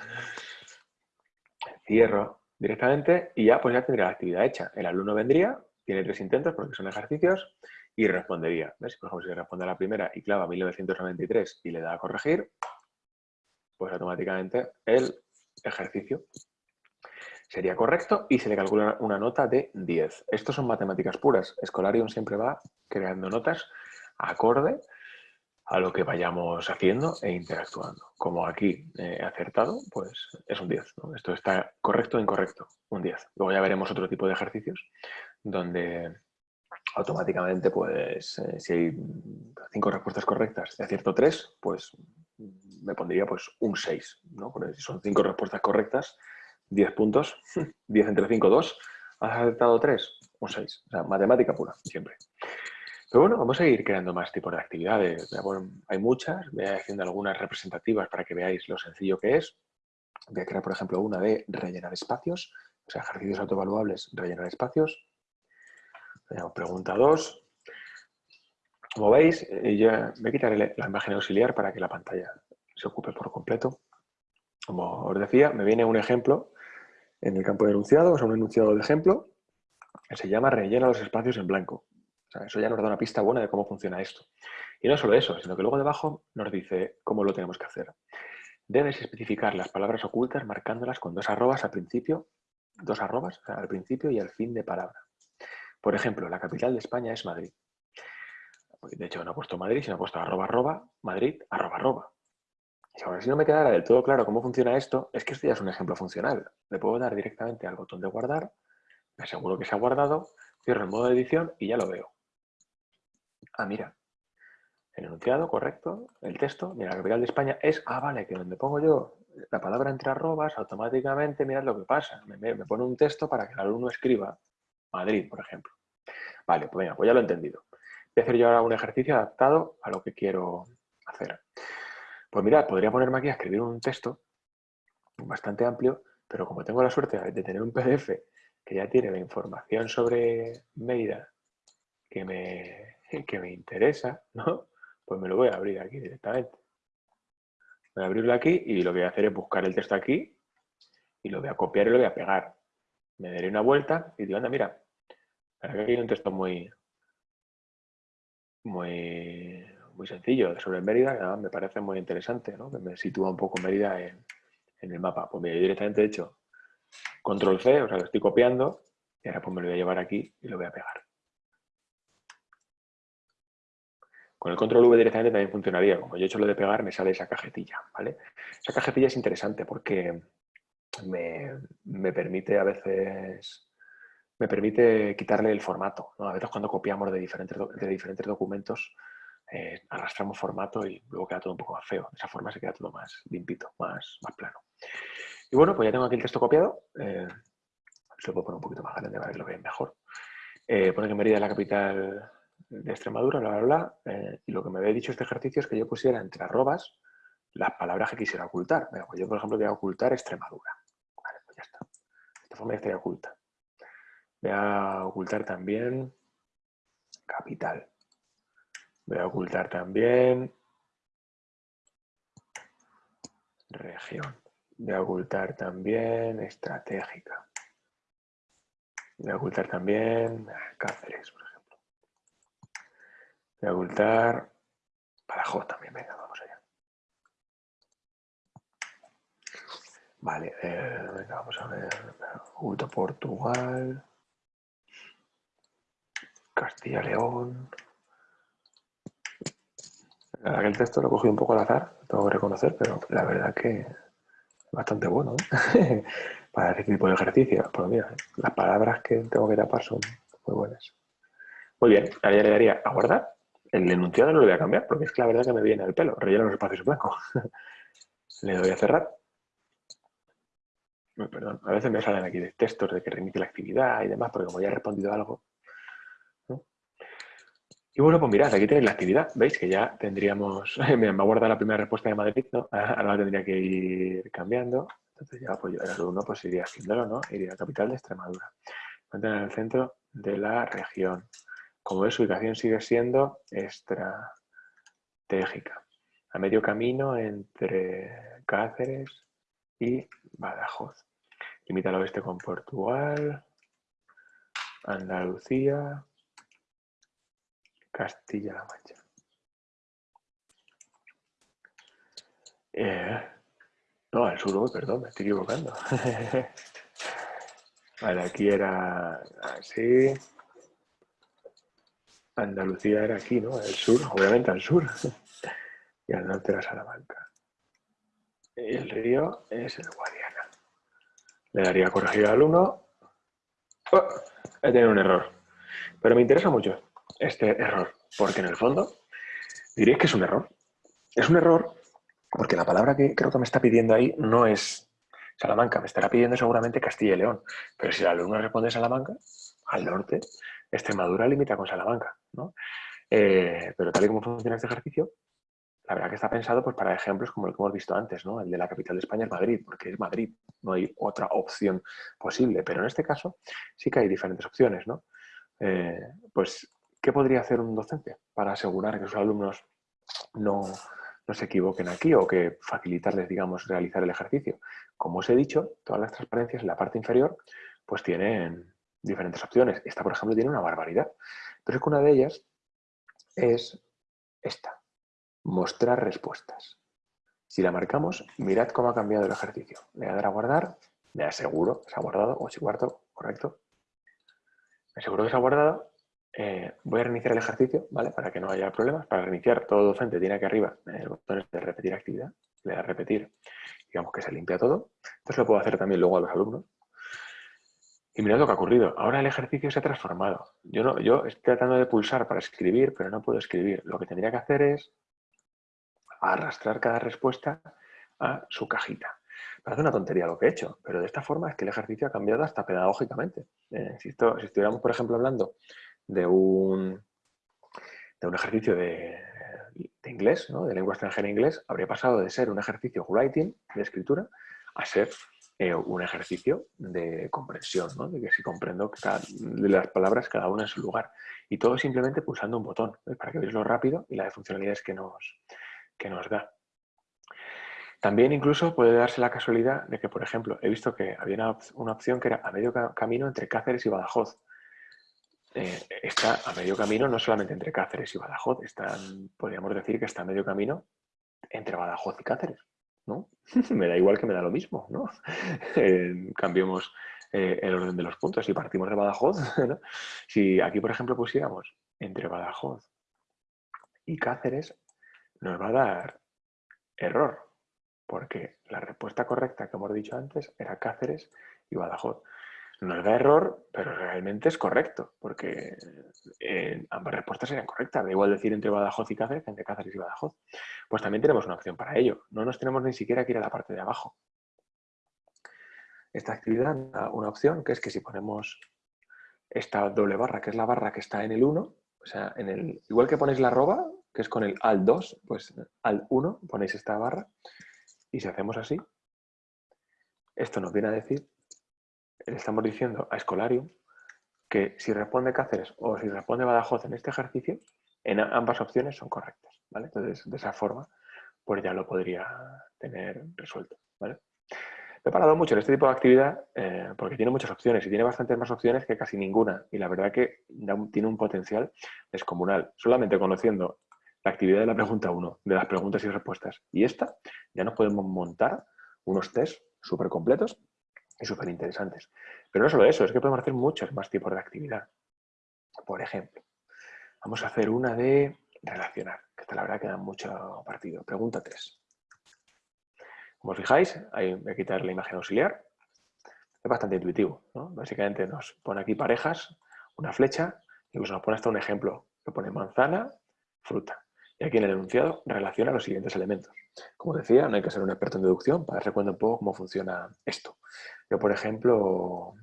Cierro directamente y ya pues ya tendría la actividad hecha. El alumno vendría, tiene tres intentos porque son ejercicios y respondería. ¿Ves? Por ejemplo, si responde a la primera y clava 1993 y le da a corregir, pues automáticamente el ejercicio sería correcto y se le calcula una nota de 10. Estos son matemáticas puras. Escolarium siempre va creando notas acorde a lo que vayamos haciendo e interactuando. Como aquí he acertado, pues es un 10. Esto está correcto o incorrecto, un 10. Luego ya veremos otro tipo de ejercicios donde automáticamente, pues eh, si hay cinco respuestas correctas y acierto tres, pues me pondría pues un 6. ¿no? Porque si son cinco respuestas correctas, 10 puntos, 10 entre 5, 2. ¿Has acertado 3? Un 6. O sea, matemática pura, siempre. Pero bueno, vamos a ir creando más tipos de actividades. hay muchas, voy haciendo algunas representativas para que veáis lo sencillo que es. Voy a crear, por ejemplo, una de rellenar espacios, o sea, ejercicios autoevaluables, rellenar espacios. Pregunta 2. Como veis, eh, ya voy a quitar la imagen auxiliar para que la pantalla se ocupe por completo. Como os decía, me viene un ejemplo en el campo de enunciado, o sea, un enunciado de ejemplo, que se llama rellena los espacios en blanco eso ya nos da una pista buena de cómo funciona esto. Y no solo eso, sino que luego debajo nos dice cómo lo tenemos que hacer. Debes especificar las palabras ocultas marcándolas con dos arrobas al principio, dos arrobas al principio y al fin de palabra. Por ejemplo, la capital de España es Madrid. De hecho, no he puesto Madrid, sino he puesto arroba arroba, Madrid, arroba arroba. Y ahora, si no me quedara del todo claro cómo funciona esto, es que esto ya es un ejemplo funcional. Le puedo dar directamente al botón de guardar, me aseguro que se ha guardado, cierro el modo de edición y ya lo veo. Ah, mira. El enunciado, correcto. El texto, mira, la capital de España es... Ah, vale, que donde pongo yo la palabra entre arrobas, automáticamente mirad lo que pasa. Me, pone un texto para que el alumno escriba Madrid, por ejemplo. Vale, pues venga, pues ya lo he entendido. Voy a hacer yo ahora un ejercicio adaptado a lo que quiero hacer. Pues mira, podría ponerme aquí a escribir un texto bastante amplio, pero como tengo la suerte de tener un PDF que ya tiene la información sobre Mérida que me, que me interesa, ¿no? Pues me lo voy a abrir aquí directamente. Voy a abrirlo aquí y lo que voy a hacer es buscar el texto aquí y lo voy a copiar y lo voy a pegar. Me daré una vuelta y digo, anda, mira, aquí hay un texto muy, muy, muy sencillo sobre Mérida, que me parece muy interesante, ¿no? que me sitúa un poco Mérida en, en el mapa. Pues mira, directamente he hecho control C, o sea, lo estoy copiando y ahora pues me lo voy a llevar aquí y lo voy a pegar. Con el control V directamente también funcionaría. Como yo he hecho lo de pegar, me sale esa cajetilla, ¿vale? Esa cajetilla es interesante porque me, permite a veces me permite quitarle el formato. A veces cuando copiamos de diferentes, de diferentes documentos, eh, arrastramos formato y luego queda todo un poco más feo. De esa forma se queda todo más limpito, más, más plano. Y bueno, pues ya tengo aquí el texto copiado. Eh, se lo puedo poner un poquito más grande para que lo vean mejor. Eh, pone que Mérida es la capital de Extremadura, bla, bla, bla. Eh, y lo que me había dicho este ejercicio es que yo pusiera entre arrobas las palabras que quisiera ocultar. pues yo, por ejemplo, voy a ocultar Extremadura. Vale, pues ya está. De esta forma ya estaría oculta. Voy a ocultar también capital. Voy a ocultar también región. Voy a ocultar también estratégica. Voy a ocultar también Cáceres, por. Voy ocultar Badajoz también. Venga, vamos allá. Vale, eh, venga, vamos a ver. Oculto Portugal. Castilla-León. La verdad que el texto lo cogido un poco al azar, tengo que reconocer, pero la verdad que es bastante bueno ¿eh? para este tipo de ejercicio. Pues mira, las palabras que tengo que tapar son muy buenas. Muy bien, ahora ya le daría a guardar. El enunciado no lo voy a cambiar porque es que la verdad que me viene al pelo. Relleno los espacios blancos. le doy a cerrar. Perdón, a veces me salen aquí de textos de que reinicie la actividad y demás, porque como ya he respondido algo, y bueno, pues mirad, aquí tenéis la actividad. ¿Veis? Que ya tendríamos... me ha guardado la primera respuesta de Madrid, ¿no? Ahora la tendría que ir cambiando. Entonces ya, pues yo el alumno pues iría haciéndolo, ¿no? Iría a capital de Extremadura. En el centro de la región. Como ves, su ubicación sigue siendo estratégica. A medio camino entre Cáceres y Badajoz. Limita al oeste con Portugal, Andalucía, Castilla-La Mancha. Eh, no, al sur, perdón, me estoy equivocando. vale, aquí era así. Andalucía era aquí, ¿no? El sur, obviamente al sur. y al norte era Salamanca. El río es el Guadiana. Le daría corregido al 1. Oh, he tenido un error. Pero me interesa mucho este error? Porque en el fondo diréis que es un error. Es un error porque la palabra que creo que me está pidiendo ahí no es Salamanca, me estará pidiendo seguramente Castilla y León. Pero si el alumno responde Salamanca, al norte, Extremadura limita con Salamanca. ¿no? Eh, pero tal y como funciona este ejercicio, la verdad que está pensado pues, para ejemplos como el que hemos visto antes, ¿no? El de la capital de España es Madrid, porque es Madrid, no hay otra opción posible. Pero en este caso sí que hay diferentes opciones, ¿no? Eh, pues ¿Qué podría hacer un docente para asegurar que sus alumnos no, se equivoquen aquí o que facilitarles, digamos, realizar el ejercicio? Como os he dicho, todas las transparencias en la parte inferior pues tienen diferentes opciones. Esta, por ejemplo, tiene una barbaridad. Pero es que una de ellas es esta, mostrar respuestas. Si la marcamos, mirad cómo ha cambiado el ejercicio. Le voy a dar a guardar, me aseguro que se ha guardado, o si guardo, correcto. Me aseguro que se ha guardado eh, voy a reiniciar el ejercicio, ¿vale? Para que no haya problemas. Para reiniciar, todo docente tiene aquí arriba el botón de repetir actividad. Le da a repetir, digamos que se limpia todo. Entonces lo puedo hacer también luego a los alumnos. Y mirad lo que ha ocurrido. Ahora el ejercicio se ha transformado. Yo, no, estoy tratando de pulsar para escribir, pero no puedo escribir. Lo que tendría que hacer es arrastrar cada respuesta a su cajita. Parece una tontería lo que he hecho, pero de esta forma es que el ejercicio ha cambiado hasta pedagógicamente. Eh, si, estuviéramos, por ejemplo, hablando de un, ejercicio de, inglés, de lengua extranjera inglés, habría pasado de ser un ejercicio writing, de escritura, a ser eh, un ejercicio de comprensión, de que si comprendo cada, las palabras cada una en su lugar. Y todo simplemente pulsando un botón, para que veáis lo rápido y las funcionalidades que nos, que nos da. También incluso puede darse la casualidad de que, por ejemplo, he visto que había una, opción que era a medio camino entre Cáceres y Badajoz. Eh, está a medio camino no solamente entre Cáceres y Badajoz, están, podríamos decir que está a medio camino entre Badajoz y Cáceres. ¿No? me da igual que me da lo mismo. ¿no? cambiemos eh, el orden de los puntos. Si partimos de Badajoz, si aquí, por ejemplo, pusiéramos entre Badajoz y Cáceres, nos va a dar error, porque la respuesta correcta que hemos dicho antes era Cáceres y Badajoz. Nos da error, pero realmente es correcto, porque eh, ambas respuestas serían correctas. Da igual decir entre Badajoz y Cáceres entre Cáceres y Badajoz. Pues también tenemos una opción para ello. No nos tenemos ni siquiera que ir a la parte de abajo. Esta actividad da una opción que es que si ponemos esta doble barra, que es la barra que está en el 1, o sea, en el, igual que ponéis la arroba, que es con el al 2, pues al 1 ponéis esta barra y si hacemos así, esto nos viene a decir, le estamos diciendo a Escolarium que si responde Cáceres o si responde Badajoz en este ejercicio, en ambas opciones son correctas. ¿vale? Entonces, de esa forma, pues ya lo podría tener resuelto. ¿vale? he parado mucho en este tipo de actividad eh, porque tiene muchas opciones y tiene bastantes más opciones que casi ninguna. Y la verdad que tiene un potencial descomunal. Solamente conociendo la actividad de la pregunta 1, de las preguntas y respuestas, y esta, ya nos podemos montar unos test súper completos y súper interesantes. Pero no solo eso, es que podemos hacer muchos más tipos de actividad. Por ejemplo, vamos a hacer una de relacionar, que esta la verdad que da mucho partido. Pregunta 3. Como os fijáis, hay, voy a quitar la imagen auxiliar. Es bastante intuitivo. Básicamente nos pone aquí parejas, una flecha, y pues nos pone hasta un ejemplo que pone manzana, fruta. Y aquí en el enunciado relaciona los siguientes elementos. Como decía, no hay que ser un experto en deducción para darse cuenta un poco cómo funciona esto. Yo, por ejemplo,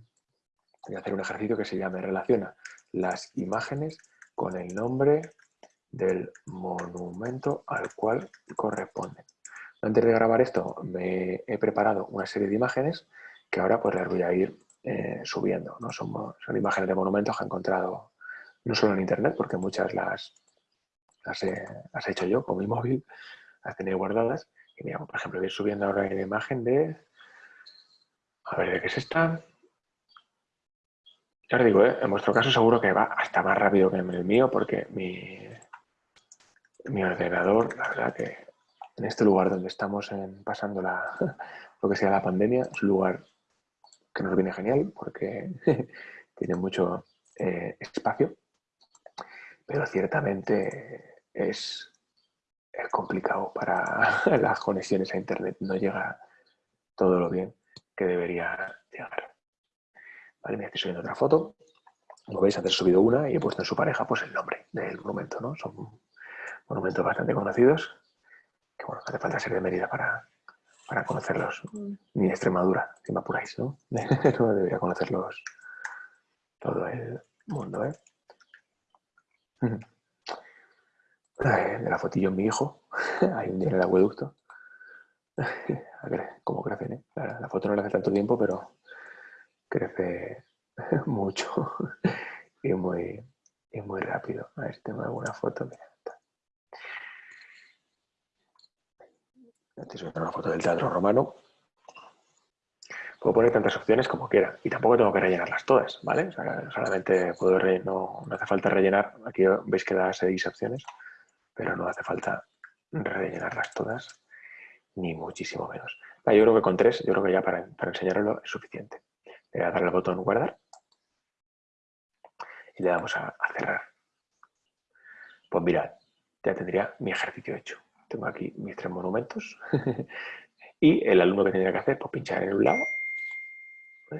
voy a hacer un ejercicio que se llama relaciona las imágenes con el nombre del monumento al cual corresponde. Antes de grabar esto me he preparado una serie de imágenes que ahora pues las voy a ir eh, subiendo. ¿no? Son, son, imágenes de monumentos que he encontrado no solo en internet, porque muchas las, las, he, hecho yo con mi móvil, las tenía guardadas. Y mira, por ejemplo, voy a ir subiendo ahora la imagen de... A ver, ¿de qué es esta? Ya os digo, ¿eh? en vuestro caso seguro que va hasta más rápido que en el mío, porque mi, ordenador, la verdad que en este lugar donde estamos pasando la, lo que sea la pandemia, es un lugar que nos viene genial porque tiene mucho eh, espacio, pero ciertamente es, complicado para las conexiones a internet, no llega todo lo bien que debería llegar. Vale, me estoy subiendo otra foto. Como veis, antes he subido una y he puesto en su pareja pues el nombre del monumento, ¿no? Son monumentos bastante conocidos que bueno, hace falta ser de Mérida para, para conocerlos, mm. ni Extremadura, si me apuráis, ¿no? no debería conocerlos todo el mundo, ¿eh? De la fotillo mi hijo, hay un día en el acueducto. Cómo crecen, ¿eh? La, foto no le hace tanto tiempo, pero crece mucho y muy, y muy rápido. A ver si tengo alguna foto, mira. Esta es una foto del teatro romano. Puedo poner tantas opciones como quiera y tampoco tengo que rellenarlas todas, ¿vale? solamente puedo no, no, hace falta rellenar. Aquí veis que da seis opciones, pero no hace falta rellenarlas todas, ni muchísimo menos. yo creo que con tres, yo creo que ya para, para enseñarlo es suficiente. Le voy a dar el botón guardar y le damos a cerrar. Pues mirad, ya tendría mi ejercicio hecho. Tengo aquí mis tres monumentos. y el alumno que tendría que hacer, pues pinchar en un lado.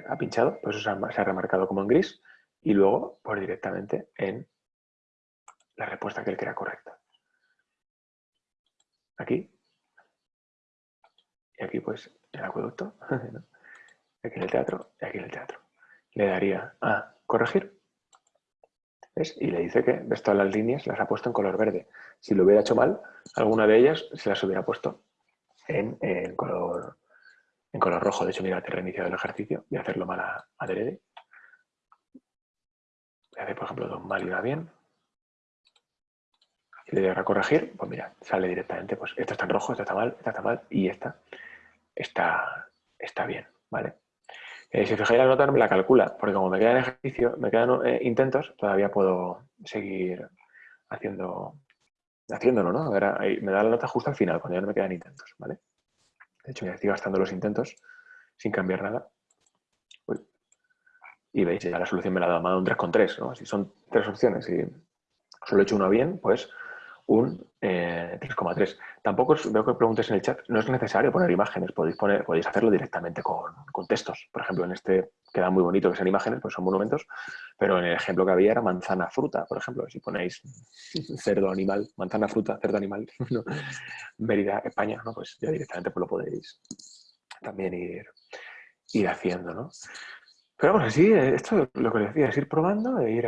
Ha pinchado, pues eso se ha, remarcado como en gris. Y luego, pues directamente en la respuesta que él crea correcta. Aquí. Y aquí, pues, el acueducto. aquí en el teatro y aquí en el teatro. Le daría a corregir y le dice que ves todas las líneas las ha puesto en color verde. Si lo hubiera hecho mal, alguna de ellas se las hubiera puesto en, color, en color rojo. De hecho, mira, te he reiniciado el ejercicio. A hacerlo mal a, adrede. Voy a hacer, por ejemplo, dos mal y una bien. Le doy a corregir, pues mira, sale directamente, pues esto está en rojo, esto está mal, esto está mal y esta está, está bien, ¿vale? Eh, si fijáis la nota me la calcula, porque como me quedan ejercicios, me quedan eh, intentos, todavía puedo seguir haciendo, haciéndolo, ¿no? Ver, me da la nota justo al final, cuando ya no me quedan intentos, ¿vale? De hecho, ya estoy gastando los intentos sin cambiar nada. Y veis, ya la solución me la ha dado, un 3,3, ¿no? Si son tres opciones y solo he hecho una bien, pues un 3,3. Eh, Tampoco veo que preguntes en el chat, no es necesario poner imágenes, podéis, poner, podéis hacerlo directamente con, textos. Por ejemplo, en este queda muy bonito que sean imágenes, pues son monumentos, pero en el ejemplo que había era manzana fruta, por ejemplo, si ponéis cerdo animal, manzana fruta, cerdo animal, Mérida, España, ¿no? pues ya directamente pues lo podéis también ir, ir haciendo, ¿no? Pero bueno, sí, esto lo que decía es ir probando e ir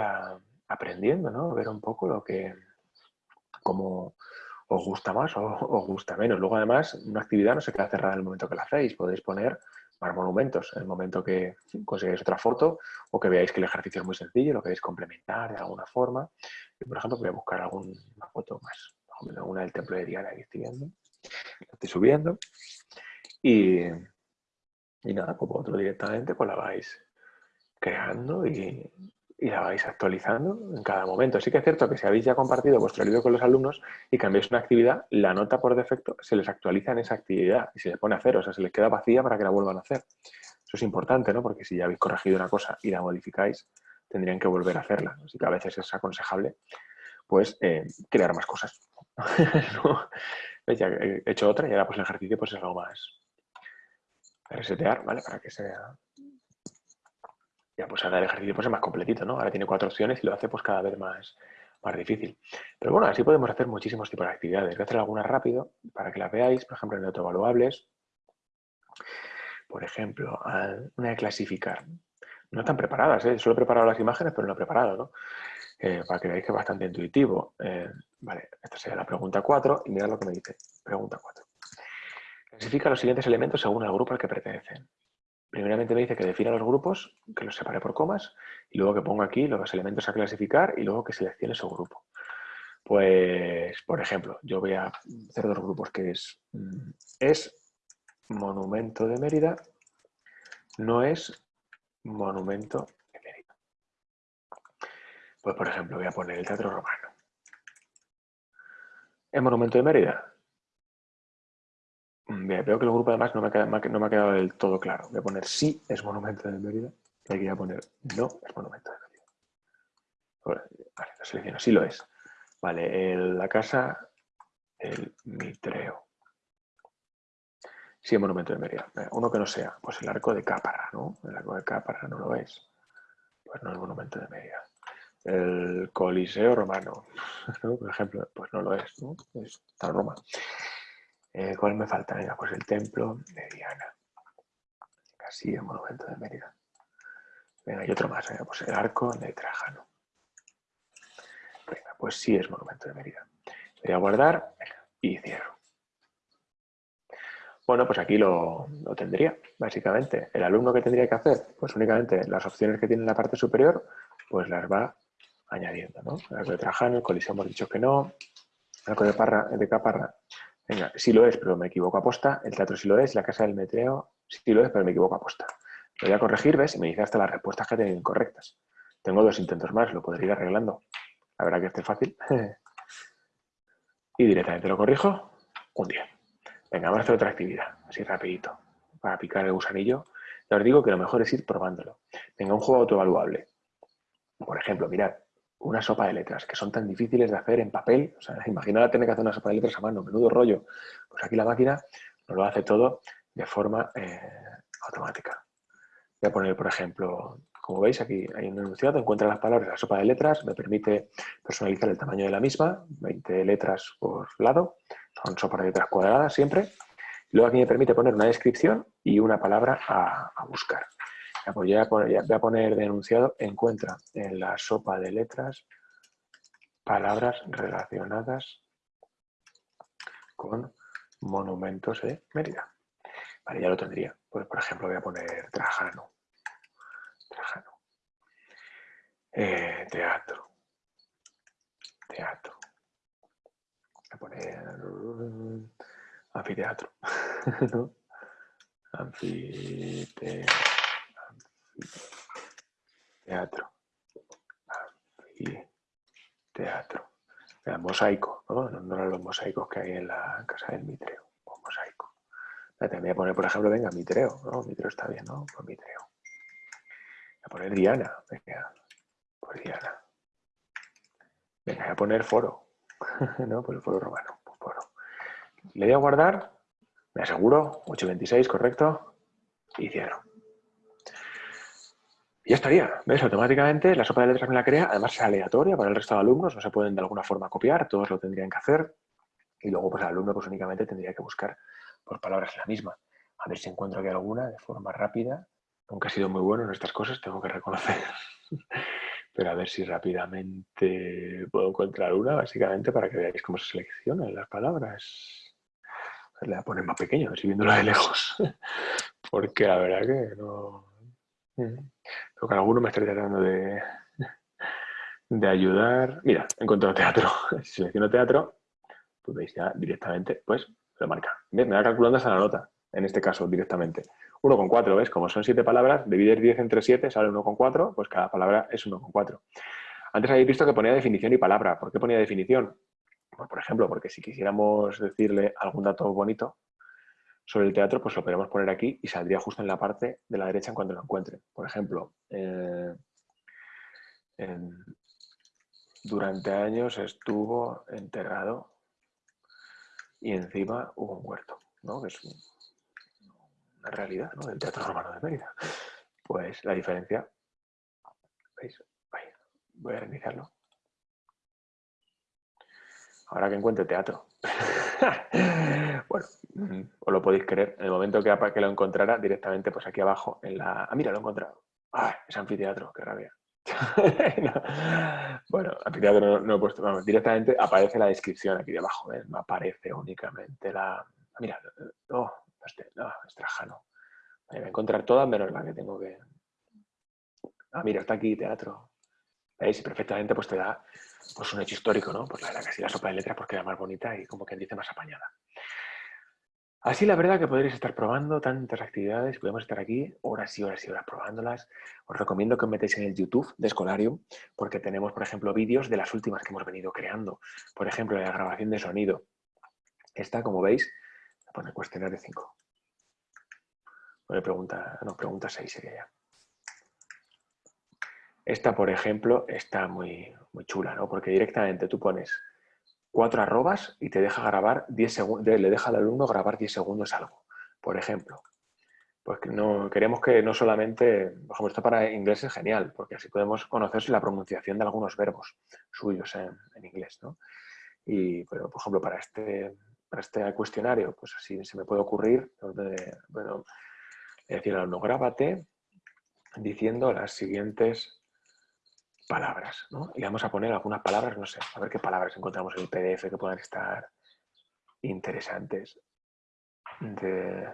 aprendiendo, ¿no? Ver un poco lo que, cómo os gusta más o os gusta menos. Luego, además, una actividad no se queda cerrada en el momento que la hacéis. Podéis poner más monumentos en el momento que consigáis otra foto o que veáis que el ejercicio es muy sencillo, lo queréis complementar de alguna forma. Yo, por ejemplo, voy a buscar alguna foto más, una del templo de Diana que estoy viendo. La estoy subiendo. Y, y nada, como otro directamente, pues la vais creando y, la vais actualizando en cada momento. Sí que es cierto que si habéis ya compartido vuestro libro con los alumnos y cambiáis una actividad, la nota por defecto se les actualiza en esa actividad y se les pone a cero, o sea, se les queda vacía para que la vuelvan a hacer. Eso es importante, ¿no? Porque si ya habéis corregido una cosa y la modificáis, tendrían que volver a hacerla. Así que a veces es aconsejable pues eh, crear más cosas. He hecho otra y ahora pues el ejercicio pues es algo más resetear, ¿vale? Para que sea ya pues ahora el ejercicio pues es más completito, ¿no? Ahora tiene cuatro opciones y lo hace pues cada vez más, más difícil. Pero bueno, así podemos hacer muchísimos tipos de actividades. Voy a hacer algunas rápido para que las veáis, por ejemplo, en autoevaluables. Por ejemplo, una de clasificar. No están preparadas, ¿eh? Solo he preparado las imágenes, pero no he preparado, ¿no? Eh, para que veáis que es bastante intuitivo. Eh, vale, esta sería la pregunta 4 y mirad lo que me dice. Pregunta 4. Clasifica los siguientes elementos según el grupo al que pertenecen primeramente me dice que defina los grupos, que los separe por comas, y luego que ponga aquí los elementos a clasificar y luego que seleccione su grupo. Pues, por ejemplo, yo voy a hacer dos grupos que es, mm, es monumento de Mérida, no es monumento de Mérida. Pues, por ejemplo, voy a poner el Teatro Romano. ¿Es monumento de Mérida? Veo que el grupo además no me, ha quedado del todo claro. Voy a poner sí es monumento de Mérida y aquí voy a poner no es monumento de Mérida. Vale, lo selecciono, sí lo es. Vale, la casa, el Mitreo. Sí es monumento de Mérida. Uno que no sea, pues el arco de Cápara, ¿no? El arco de Cápara no lo es. Pues no es monumento de Mérida. El Coliseo Romano, por ejemplo, pues no lo es, ¿no? Está Roma. ¿Cuál me falta? Venga, pues el templo de Diana. Casi el monumento de Mérida. Venga, y otro más. Venga, pues el arco de Trajano. Venga, pues sí es monumento de Mérida. Voy a guardar y cierro. Bueno, pues aquí lo, tendría, básicamente. El alumno que tendría que hacer, pues únicamente las opciones que tiene en la parte superior, pues las va añadiendo, ¿no? El arco de Trajano, el coliseo hemos dicho que no, el arco de Caparra Venga, sí lo es, pero me equivoco aposta. El teatro sí lo es, la casa del metreo sí lo es, pero me equivoco aposta. Lo voy a corregir, ¿ves? Y me dice hasta las respuestas que he tenido incorrectas. Tengo dos intentos más, lo podría ir arreglando. La verdad que este es fácil. y directamente lo corrijo. Un día. Venga, vamos a hacer otra actividad, así rapidito, para picar el gusanillo. Ya os digo que lo mejor es ir probándolo. Venga, un juego autoevaluable. Por ejemplo, mirad, una sopa de letras, que son tan difíciles de hacer en papel. O sea, imaginad tener que hacer una sopa de letras a mano, menudo rollo. Pues aquí la máquina nos lo hace todo de forma eh, automática. Voy a poner, por ejemplo, como veis, aquí hay un enunciado, encuentra las palabras la sopa de letras, me permite personalizar el tamaño de la misma, 20 letras por lado, son sopas de letras cuadradas siempre. luego aquí me permite poner una descripción y una palabra a buscar. Pues voy a poner, de enunciado, encuentra en la sopa de letras palabras relacionadas con monumentos de Mérida. Vale, ya lo tendría. Pues, por ejemplo, voy a poner Trajano. Trajano. Eh, teatro. Teatro. Voy a poner anfiteatro. ¿No? Anfiteatro. Teatro. Teatro. Mosaico, ¿no? No eran los mosaicos que hay en la casa del Mitreo. O mosaico. Voy a poner, por ejemplo, venga, Mitreo. ¿no? Mitreo está bien, ¿no? Pues Mitreo. Voy a poner Diana. Venga, pues Diana. Venga, voy a poner foro. ¿no? Pues el foro romano. Pues. Le voy a guardar. Me aseguro. 826, correcto. Y cierro. Y ya estaría, ¿ves? Automáticamente la sopa de letras me la crea, además es aleatoria para el resto de alumnos, no se pueden de alguna forma copiar, todos lo tendrían que hacer. Y luego pues el alumno pues únicamente tendría que buscar por palabras la misma. A ver si encuentro aquí alguna de forma rápida. Nunca he sido muy bueno en estas cosas, tengo que reconocer. Pero a ver si rápidamente puedo encontrar una, básicamente, para que veáis cómo se seleccionan las palabras. Le voy a poner más pequeño, así viéndola de lejos. Porque la verdad que no... Creo que alguno me estaría tratando de, de ayudar. Mira, he encontrado teatro. Si selecciono teatro, pues veis ya directamente, pues lo marca. Me va calculando hasta la nota, en este caso directamente. 1,4, ¿ves? Como son 7 palabras, dividir 10 entre 7 sale 1,4, pues cada palabra es 1,4. Antes habéis visto que ponía definición y palabra. ¿Por qué ponía definición? Pues, por ejemplo, porque si quisiéramos decirle algún dato bonito sobre el teatro, pues lo podríamos poner aquí y saldría justo en la parte de la derecha en cuanto lo encuentre. Por ejemplo, eh, durante años estuvo enterrado y encima hubo un huerto, ¿no? que es una realidad ¿no? del Teatro Romano de Mérida. Pues la diferencia, ¿veis? voy a reiniciarlo. Ahora que encuentre teatro. bueno, os lo podéis creer. En el momento que, que lo encontrara, directamente pues aquí abajo en la... Ah, mira, lo he encontrado. ¡Ah! Es anfiteatro, qué rabia. Bueno, anfiteatro no, he puesto, vamos, directamente aparece la descripción aquí debajo, no aparece únicamente la... Ah, mira, no, este, no, es Trajano. Voy a encontrar todas menos la que tengo que... Ah, mira, está aquí teatro. ¿Veis? Y perfectamente pues te da pues, un hecho histórico, ¿no? Pues la, la casi la sopa de letras pues queda más bonita y como quien dice más apañada. Así la verdad que podréis estar probando tantas actividades, podemos estar aquí horas y horas y horas probándolas. Os recomiendo que os metáis en el YouTube de Escolarium, porque tenemos, por ejemplo, vídeos de las últimas que hemos venido creando. Por ejemplo, la grabación de sonido. Esta, como veis, pone cuestionario 5. Pone pregunta, no, pregunta 6 sería ya. Esta, por ejemplo, está muy, muy chula, ¿no? Porque directamente tú pones cuatro arrobas y te deja grabar 10 segundos, le deja al alumno grabar 10 segundos algo. Por ejemplo, pues no, queremos que no solamente, por ejemplo, esto para inglés es genial, porque así podemos conocer la pronunciación de algunos verbos suyos en, inglés, ¿no? Y, por ejemplo, para este, para este cuestionario, pues así se me puede ocurrir, bueno, decir al alumno, grábate diciendo las siguientes palabras, ¿no? Y vamos a poner algunas palabras, no sé, a ver qué palabras encontramos en el PDF que puedan estar interesantes de,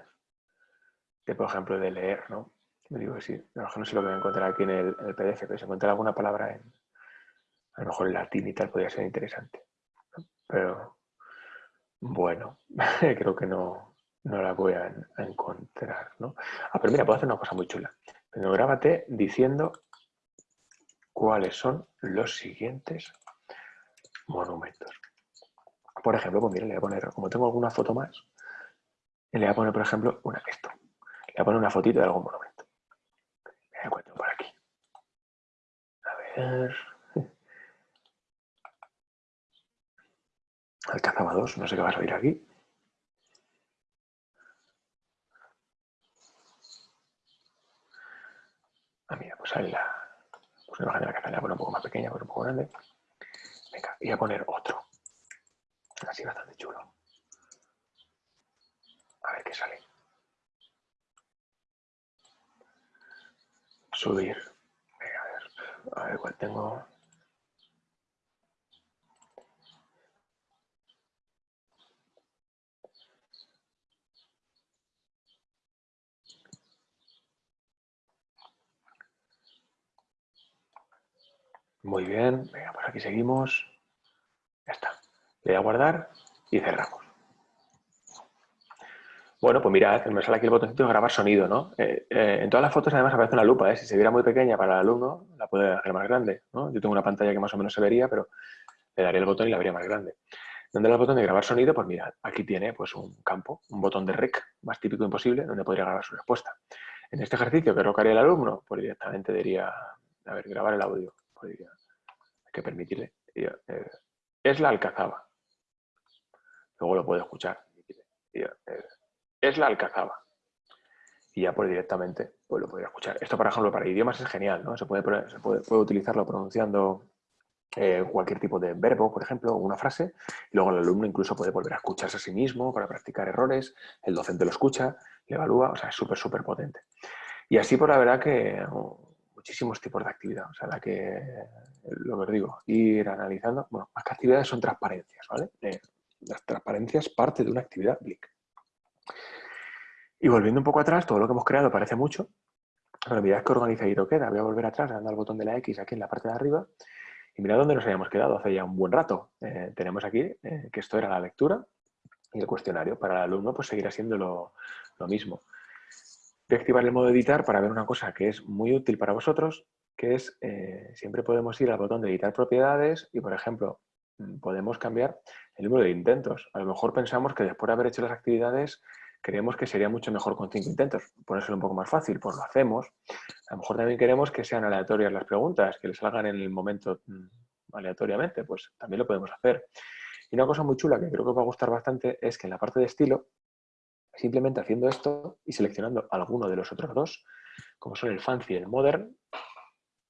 por ejemplo, de leer, ¿no? Me digo que sí, no sé lo que voy a encontrar aquí en el, PDF, pero si encuentro alguna palabra en, a lo mejor en latín y tal, podría ser interesante. Pero, bueno, creo que no, no la voy a, encontrar, ¿no? Ah, pero mira, puedo hacer una cosa muy chula. Pero grábate diciendo cuáles son los siguientes monumentos. Por ejemplo, pues mira, le voy a poner, como tengo alguna foto más, le voy a poner, por ejemplo, una, esto. Le voy a poner una fotito de algún monumento. Me encuentro por aquí. A ver... Alcazaba 2, no sé qué va a salir aquí. Ah, mira, pues ahí la, pues una imagen de la caza, la un poco más pequeña, pero un poco grande. Venga, y voy a poner otro. Así bastante chulo. A ver qué sale. Subir. Venga, a ver. A ver cuál tengo. Muy bien, venga, pues aquí seguimos. Ya está. Le voy a guardar y cerramos. Bueno, pues mirad, me sale aquí el botoncito de grabar sonido, ¿no? Eh, eh, en todas las fotos además aparece una lupa, ¿eh? Si se viera muy pequeña para el alumno, la puede hacer más grande. Yo tengo una pantalla que más o menos se vería, pero le daría el botón y la vería más grande. ¿Dónde el botón de grabar sonido? Pues mirad, aquí tiene pues un campo, un botón de rec, más típico imposible, donde podría grabar su respuesta. En este ejercicio, ¿qué lo haría el alumno? Pues directamente diría, a ver, grabar el audio que permitirle. Eh, es la alcazaba. Luego lo puede escuchar. Eh, es la alcazaba. y ya pues directamente pues, lo podría escuchar. Esto, por ejemplo, para idiomas es genial, ¿no? Se puede, se puede, utilizarlo pronunciando eh, cualquier tipo de verbo, por ejemplo, una frase, y luego el alumno incluso puede volver a escucharse a sí mismo para practicar errores, el docente lo escucha, le evalúa, o sea, es súper, súper potente. Y así, por la verdad que muchísimos tipos de actividad, o sea, la que, lo que os digo, ir analizando, bueno, más que actividades son transparencias, ¿vale? Eh, las transparencias parte de una actividad BLIC. Y volviendo un poco atrás, todo lo que hemos creado parece mucho, pero mirad que organizadito queda. Voy a volver atrás, dando al botón de la X aquí en la parte de arriba, y mirad dónde nos habíamos quedado hace ya un buen rato. Eh, tenemos aquí eh, que esto era la lectura y el cuestionario. Para el alumno pues seguirá siendo lo, mismo. Activar el modo editar para ver una cosa que es muy útil para vosotros, que es, eh, siempre podemos ir al botón de editar propiedades y, por ejemplo, mm, podemos cambiar el número de intentos. A lo mejor pensamos que después de haber hecho las actividades creemos que sería mucho mejor con cinco intentos. Ponérselo un poco más fácil, pues lo hacemos. A lo mejor también queremos que sean aleatorias las preguntas, que les salgan en el momento mm, aleatoriamente, pues también lo podemos hacer. Y una cosa muy chula que creo que os va a gustar bastante es que en la parte de estilo, simplemente haciendo esto y seleccionando alguno de los otros dos, como son el fancy y el modern,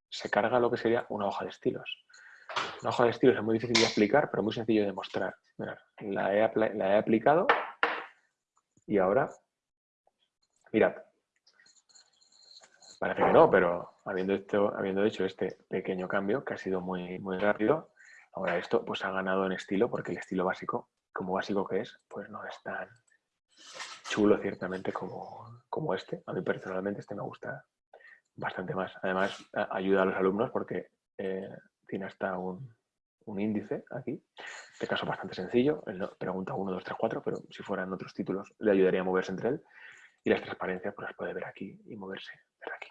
se carga lo que sería una hoja de estilos. Una hoja de estilos es muy difícil de explicar, pero muy sencillo de mostrar. la he aplicado y ahora, mirad, parece que no, pero habiendo, hecho, este pequeño cambio, que ha sido muy, muy rápido, ahora esto pues ha ganado en estilo, porque el estilo básico, como básico que es, pues no es tan chulo ciertamente como, como este. A mí personalmente este me gusta bastante más. Además, ayuda a los alumnos porque eh, tiene hasta un, un índice aquí, este caso bastante sencillo, él pregunta 1, 2, 3, 4, pero si fueran otros títulos le ayudaría a moverse entre él y las transparencias pues las puede ver aquí y moverse desde aquí.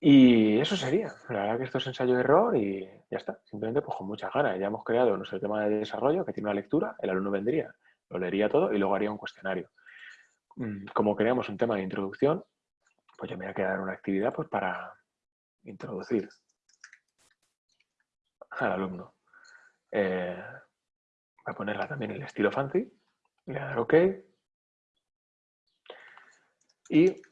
Y eso sería, la verdad que esto es ensayo de error y ya está, simplemente pues con muchas ganas. Ya hemos creado nuestro tema de desarrollo que tiene una lectura, el alumno vendría, lo leería todo y luego haría un cuestionario. Mm, como creamos un tema de introducción, pues yo me voy a quedar una actividad pues para introducir al alumno. Eh, voy a ponerla también en el estilo fancy. Le voy a dar OK. Y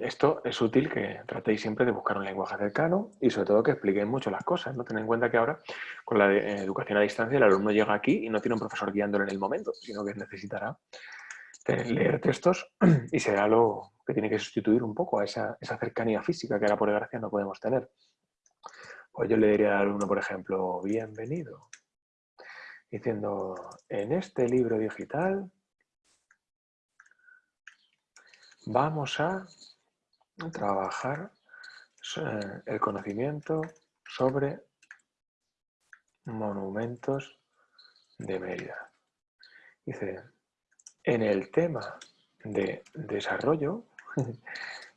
esto es útil que tratéis siempre de buscar un lenguaje cercano y sobre todo que expliquéis mucho las cosas. ¿no? Tened en cuenta que ahora con la eh, educación a distancia el alumno llega aquí y no tiene un profesor guiándolo en el momento, sino que necesitará leer textos y será lo que tiene que sustituir un poco a esa, esa cercanía física que ahora por desgracia no podemos tener. Pues yo le diría al alumno, por ejemplo, bienvenido, diciendo, en este libro digital vamos a trabajar eh, el conocimiento sobre monumentos de Mérida. Dice, en el tema de desarrollo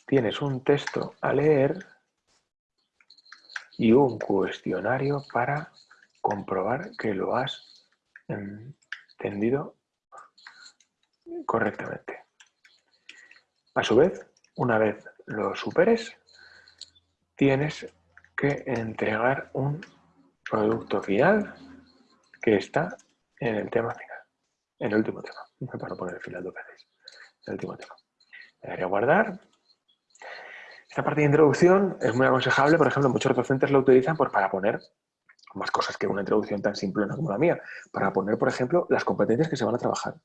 tienes un texto a leer y un cuestionario para comprobar que lo has entendido correctamente. A su vez, una vez lo superes, tienes que entregar un producto final que está en el tema final, en el último tema. Para no poner el final dos veces. El último tema. Le daré a guardar esta parte de introducción es muy aconsejable, por ejemplo, muchos docentes lo utilizan para poner más cosas que una introducción tan simple como la mía, para poner, por ejemplo, las competencias que se van a trabajar.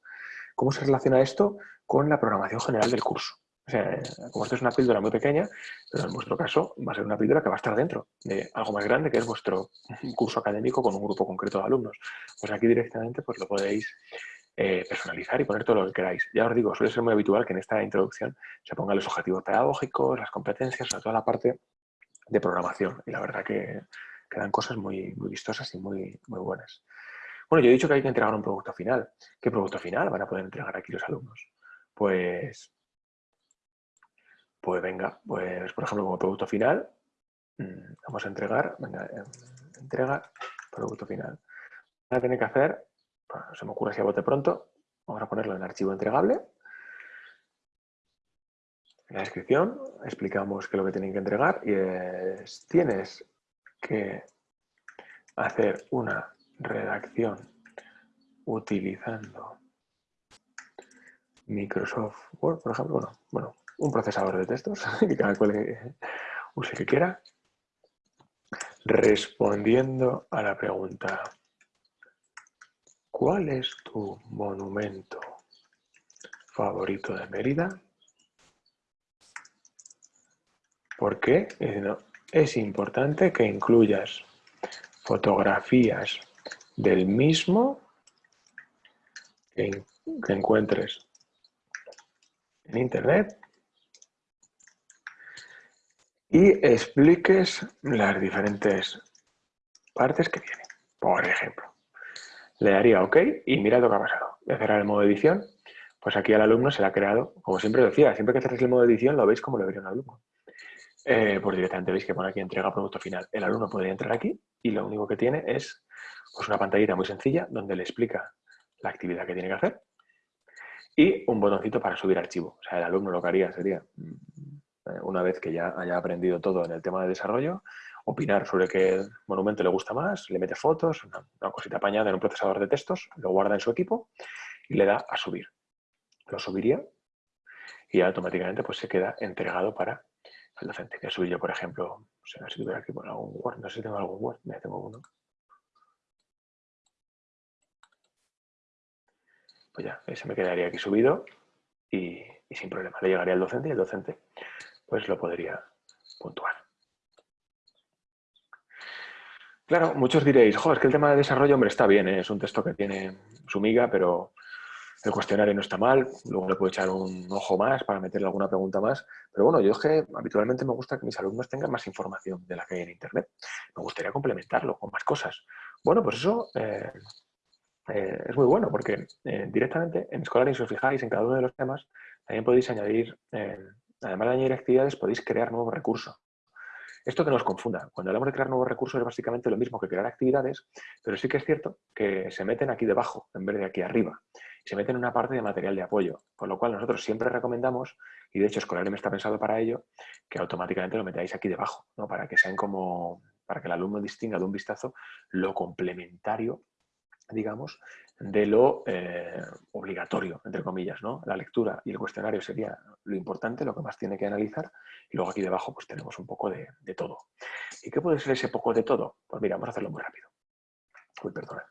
¿Cómo se relaciona esto con la programación general del curso? O sea, como esto es una píldora muy pequeña, pero en vuestro caso va a ser una píldora que va a estar dentro de algo más grande que es vuestro curso académico con un grupo concreto de alumnos. Pues aquí directamente pues lo podéis eh, personalizar y poner todo lo que queráis. Ya os digo, suele ser muy habitual que en esta introducción se pongan los objetivos pedagógicos, las competencias, toda la parte de programación. Y la verdad que quedan cosas muy, muy vistosas y muy, muy buenas. Bueno, yo he dicho que hay que entregar un producto final. ¿Qué producto final van a poder entregar aquí los alumnos? Pues, pues venga, pues por ejemplo como producto final mm, vamos a entregar, venga, em, entrega producto final. Van a tener que hacer se me ocurre si a bote pronto, vamos a ponerlo en archivo entregable. En la descripción explicamos qué es lo que tienen que entregar y es, tienes que hacer una redacción utilizando Microsoft Word, por ejemplo, bueno, bueno un procesador de textos que cada cual use que quiera, respondiendo a la pregunta ¿Cuál es tu monumento favorito de Mérida? ¿Por qué? Es importante que incluyas fotografías del mismo que, encuentres en Internet y expliques las diferentes partes que tiene. Por ejemplo, le daría OK y mira lo que ha pasado. Voy a cerrar el modo edición. Pues aquí al alumno se le ha creado, como siempre decía, siempre que cerréis el modo edición lo veis como lo vería un alumno. Eh, pues directamente veis que pone aquí entrega producto final. El alumno podría entrar aquí y lo único que tiene es pues una pantallita muy sencilla donde le explica la actividad que tiene que hacer y un botoncito para subir archivo. O sea, el alumno lo que haría sería, mm, una vez que ya haya aprendido todo en el tema de desarrollo, opinar sobre qué monumento le gusta más, le mete fotos, una, cosita apañada en un procesador de textos, lo guarda en su equipo y le da a subir. Lo subiría y automáticamente pues, se queda entregado para el docente. A subir yo, por ejemplo, no sé si tuviera aquí por algún Word, no sé si tengo algún Word, me tengo uno. Pues ya, ese me quedaría aquí subido y, y sin problema. Le llegaría al docente y el docente pues lo podría puntuar. Claro, muchos diréis, joder, es que el tema de desarrollo, hombre, está bien, ¿eh? es un texto que tiene su miga, pero el cuestionario no está mal, luego le puedo echar un ojo más para meterle alguna pregunta más, pero bueno, yo es que habitualmente me gusta que mis alumnos tengan más información de la que hay en Internet. Me gustaría complementarlo con más cosas. Bueno, pues eso eh, eh, es muy bueno porque directamente en Scholar, si os fijáis en cada uno de los temas, también podéis añadir, además de añadir actividades, podéis crear nuevos recursos. Esto que nos confunda. Cuando hablamos de crear nuevos recursos es básicamente lo mismo que crear actividades, pero sí que es cierto que se meten aquí debajo en vez de aquí arriba. Se meten en una parte de material de apoyo, con lo cual nosotros siempre recomendamos, y de hecho me está pensado para ello, que automáticamente lo metáis aquí debajo, ¿no? para que sean como, para que el alumno distinga de un vistazo lo complementario digamos, de lo eh, obligatorio, entre comillas, ¿no? La lectura y el cuestionario sería lo importante, lo que más tiene que analizar, y luego aquí debajo pues tenemos un poco de, todo. ¿Y qué puede ser ese poco de todo? Pues mira, vamos a hacerlo muy rápido. Uy, perdona.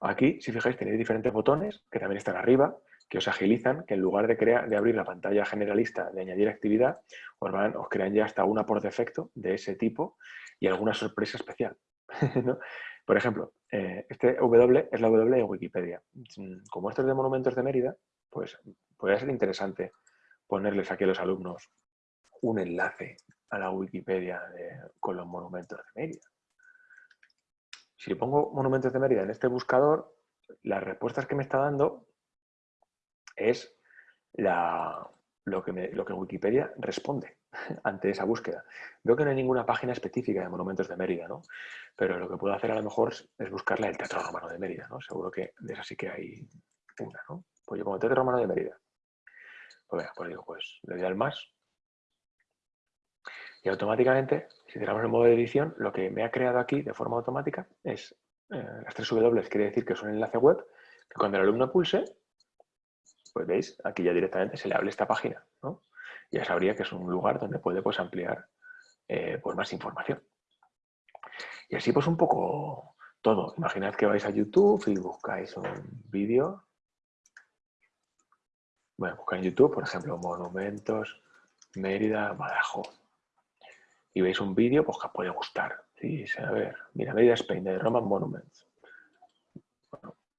Aquí, si fijáis, tenéis diferentes botones que también están arriba, que os agilizan, que en lugar de, crear, de abrir la pantalla generalista de añadir actividad, os, van, os crean ya hasta una por defecto de ese tipo y alguna sorpresa especial. ¿no? Por ejemplo, eh, este W es la W de Wikipedia. Mm, como esto es de Monumentos de Mérida, pues podría ser interesante ponerles aquí a los alumnos un enlace a la Wikipedia con los monumentos de Mérida. Si pongo monumentos de Mérida en este buscador, las respuestas que me está dando es lo que, lo que Wikipedia responde ante esa búsqueda. Veo que no hay ninguna página específica de monumentos de Mérida, ¿no? Pero lo que puedo hacer a lo mejor es buscarle el Teatro Romano de Mérida, ¿no? Seguro que de esa sí que hay una, ¿no? Pues yo pongo Teatro Romano de Mérida. Pues venga, pues digo, pues le doy al más. Y automáticamente, si tenemos el modo de edición, lo que me ha creado aquí de forma automática es eh, las tres W, quiere decir que es un enlace web, que cuando el alumno pulse, pues veis, aquí ya directamente se le abre esta página, ¿no? Ya sabría que es un lugar donde puede pues, ampliar eh, pues, más información. Y así pues un poco todo. Imaginad que vais a YouTube y buscáis un vídeo. Bueno, buscáis en YouTube, por ejemplo, monumentos, Mérida, Badajoz. Y veis un vídeo pues, que os puede gustar. Sí, a ver, mira, Mérida, Spain, de Roman Monuments.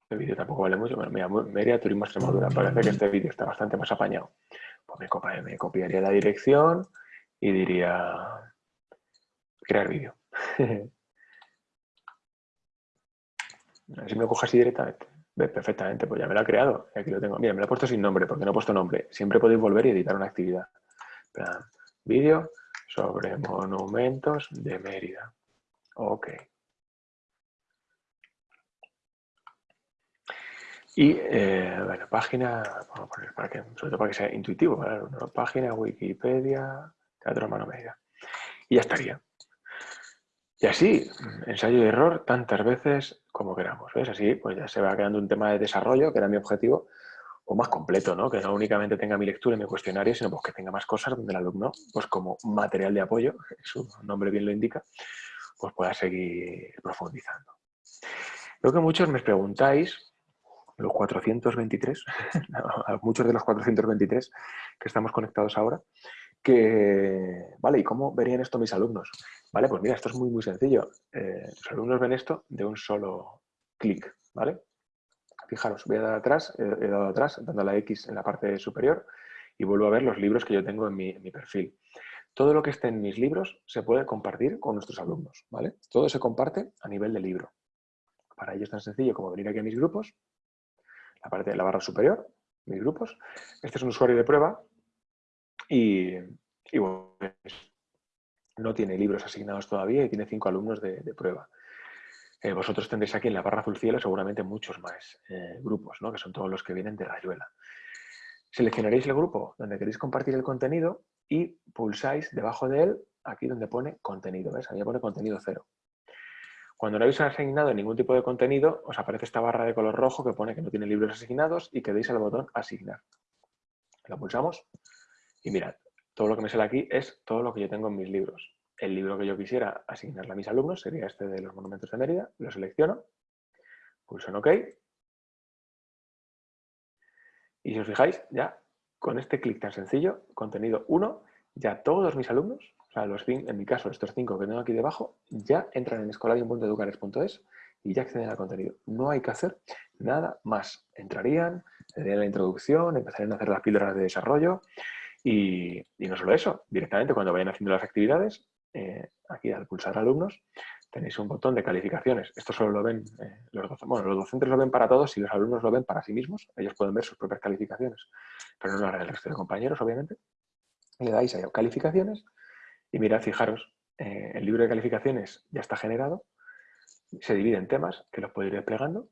El vídeo tampoco vale mucho, pero mira, Mérida Turismo Extremadura. Parece que este vídeo está bastante más apañado. Me, copiaría la dirección y diría crear vídeo. Así me lo cojo así directamente. Perfectamente, pues ya me lo ha creado. Aquí lo tengo. Mira, me lo he puesto sin nombre porque no he puesto nombre. Siempre podéis volver y editar una actividad. Vídeo sobre monumentos de Mérida. Ok. Y, eh, bueno, página, vamos a poner para que, sobre todo para que sea intuitivo, página, Wikipedia, Teatro Mano Media. Y ya estaría. Y así, ensayo y error tantas veces como queramos. ¿Ves? Así, pues ya se va quedando un tema de desarrollo, que era mi objetivo, o más completo, ¿no? que no únicamente tenga mi lectura y mi cuestionario, sino pues, que tenga más cosas donde el alumno, pues como material de apoyo, su nombre bien lo indica, pues pueda seguir profundizando. Lo que muchos me preguntáis, los 423, muchos de los 423 que estamos conectados ahora, vale, ¿y cómo verían esto mis alumnos? Vale, pues mira, esto es muy, muy sencillo. Eh, los alumnos ven esto de un solo clic, ¿vale? Fijaros, voy a dar atrás, he dado atrás, dando la X en la parte superior y vuelvo a ver los libros que yo tengo en mi, perfil. Todo lo que esté en mis libros se puede compartir con nuestros alumnos, ¿vale? Todo se comparte a nivel de libro. Para ello es tan sencillo como venir aquí a mis grupos, parte de la barra superior, mis grupos. Este es un usuario de prueba y, bueno, no tiene libros asignados todavía y tiene cinco alumnos de prueba. Eh, vosotros tendréis aquí en la barra azul cielo seguramente muchos más eh, grupos, ¿no? que son todos los que vienen de Rayuela. Seleccionaréis el grupo donde queréis compartir el contenido y pulsáis debajo de él, aquí donde pone contenido. ¿ves? Ahí pone contenido cero. Cuando no habéis asignado ningún tipo de contenido, os aparece esta barra de color rojo que pone que no tiene libros asignados y que deis al botón asignar. Lo pulsamos y mirad, todo lo que me sale aquí es todo lo que yo tengo en mis libros el libro que yo quisiera asignarle a mis alumnos sería este de los monumentos de Mérida, lo selecciono, pulso en OK, y si os fijáis, ya con este clic tan sencillo, contenido 1, ya todos mis alumnos, los, en mi caso estos cinco que tengo aquí debajo, ya entran en escolarium.educares.es y ya acceden al contenido. No hay que hacer nada más. Entrarían, tendrían la introducción, empezarían a hacer las píldoras de desarrollo y, no solo eso, directamente cuando vayan haciendo las actividades, eh, aquí al pulsar alumnos, tenéis un botón de calificaciones. Esto solo lo ven eh, los docentes. Bueno, los docentes lo ven para todos y los alumnos lo ven para sí mismos. Ellos pueden ver sus propias calificaciones, pero no el resto de compañeros, obviamente. Le dais a calificaciones y mirad, fijaros, eh, el libro de calificaciones ya está generado. Se divide en temas que los puedo ir desplegando.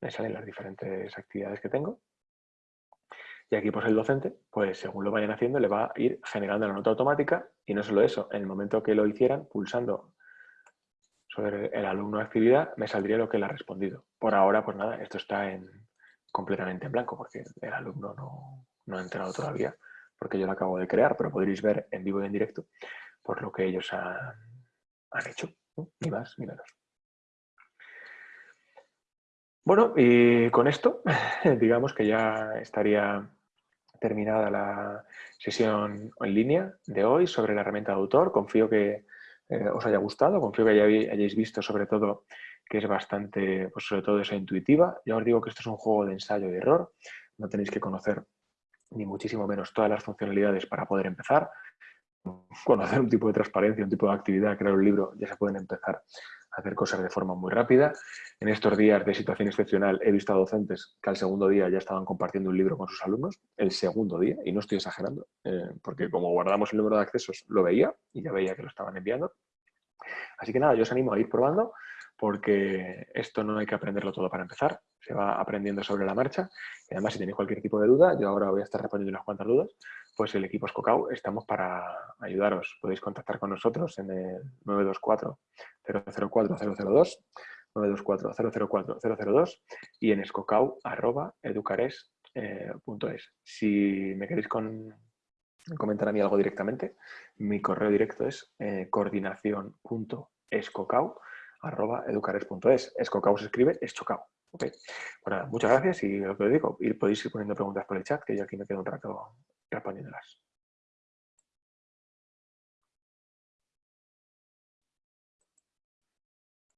Me salen las diferentes actividades que tengo. Y aquí pues el docente, pues según lo vayan haciendo, le va a ir generando la nota automática y no solo eso, en el momento que lo hicieran, pulsando sobre el alumno actividad, me saldría lo que le ha respondido. Por ahora, pues nada, esto está en, completamente en blanco porque el alumno no, ha entrado todavía porque yo lo acabo de crear, pero podréis ver en vivo y en directo por lo que ellos han, hecho, ni más ni menos. Bueno, y con esto, digamos que ya estaría terminada la sesión en línea de hoy sobre la herramienta de autor. Confío que eh, os haya gustado, confío que hayáis visto sobre todo que es bastante, pues sobre todo esa intuitiva. Ya os digo que esto es un juego de ensayo y error, no tenéis que conocer ni muchísimo menos todas las funcionalidades para poder empezar. Conocer un tipo de transparencia, un tipo de actividad, crear un libro, ya se pueden empezar hacer cosas de forma muy rápida. En estos días de situación excepcional he visto a docentes que al segundo día ya estaban compartiendo un libro con sus alumnos, el segundo día, y no estoy exagerando, eh, porque como guardamos el número de accesos lo veía y ya veía que lo estaban enviando. Así que nada, yo os animo a ir probando porque esto no hay que aprenderlo todo para empezar, se va aprendiendo sobre la marcha y además si tenéis cualquier tipo de duda, yo ahora voy a estar respondiendo unas cuantas dudas, pues el equipo Escocau estamos para ayudaros. Podéis contactar con nosotros en el 924 004 002 924 004 y en escocau.educares.es. Si me queréis comentar a mí algo directamente, mi correo directo es eh, coordinación.escocau.educares.es. Escocau se escribe escocau. Okay. Bueno, muchas gracias y lo que os digo, podéis ir poniendo preguntas por el chat, que yo aquí me quedo un rato respondiéndolas.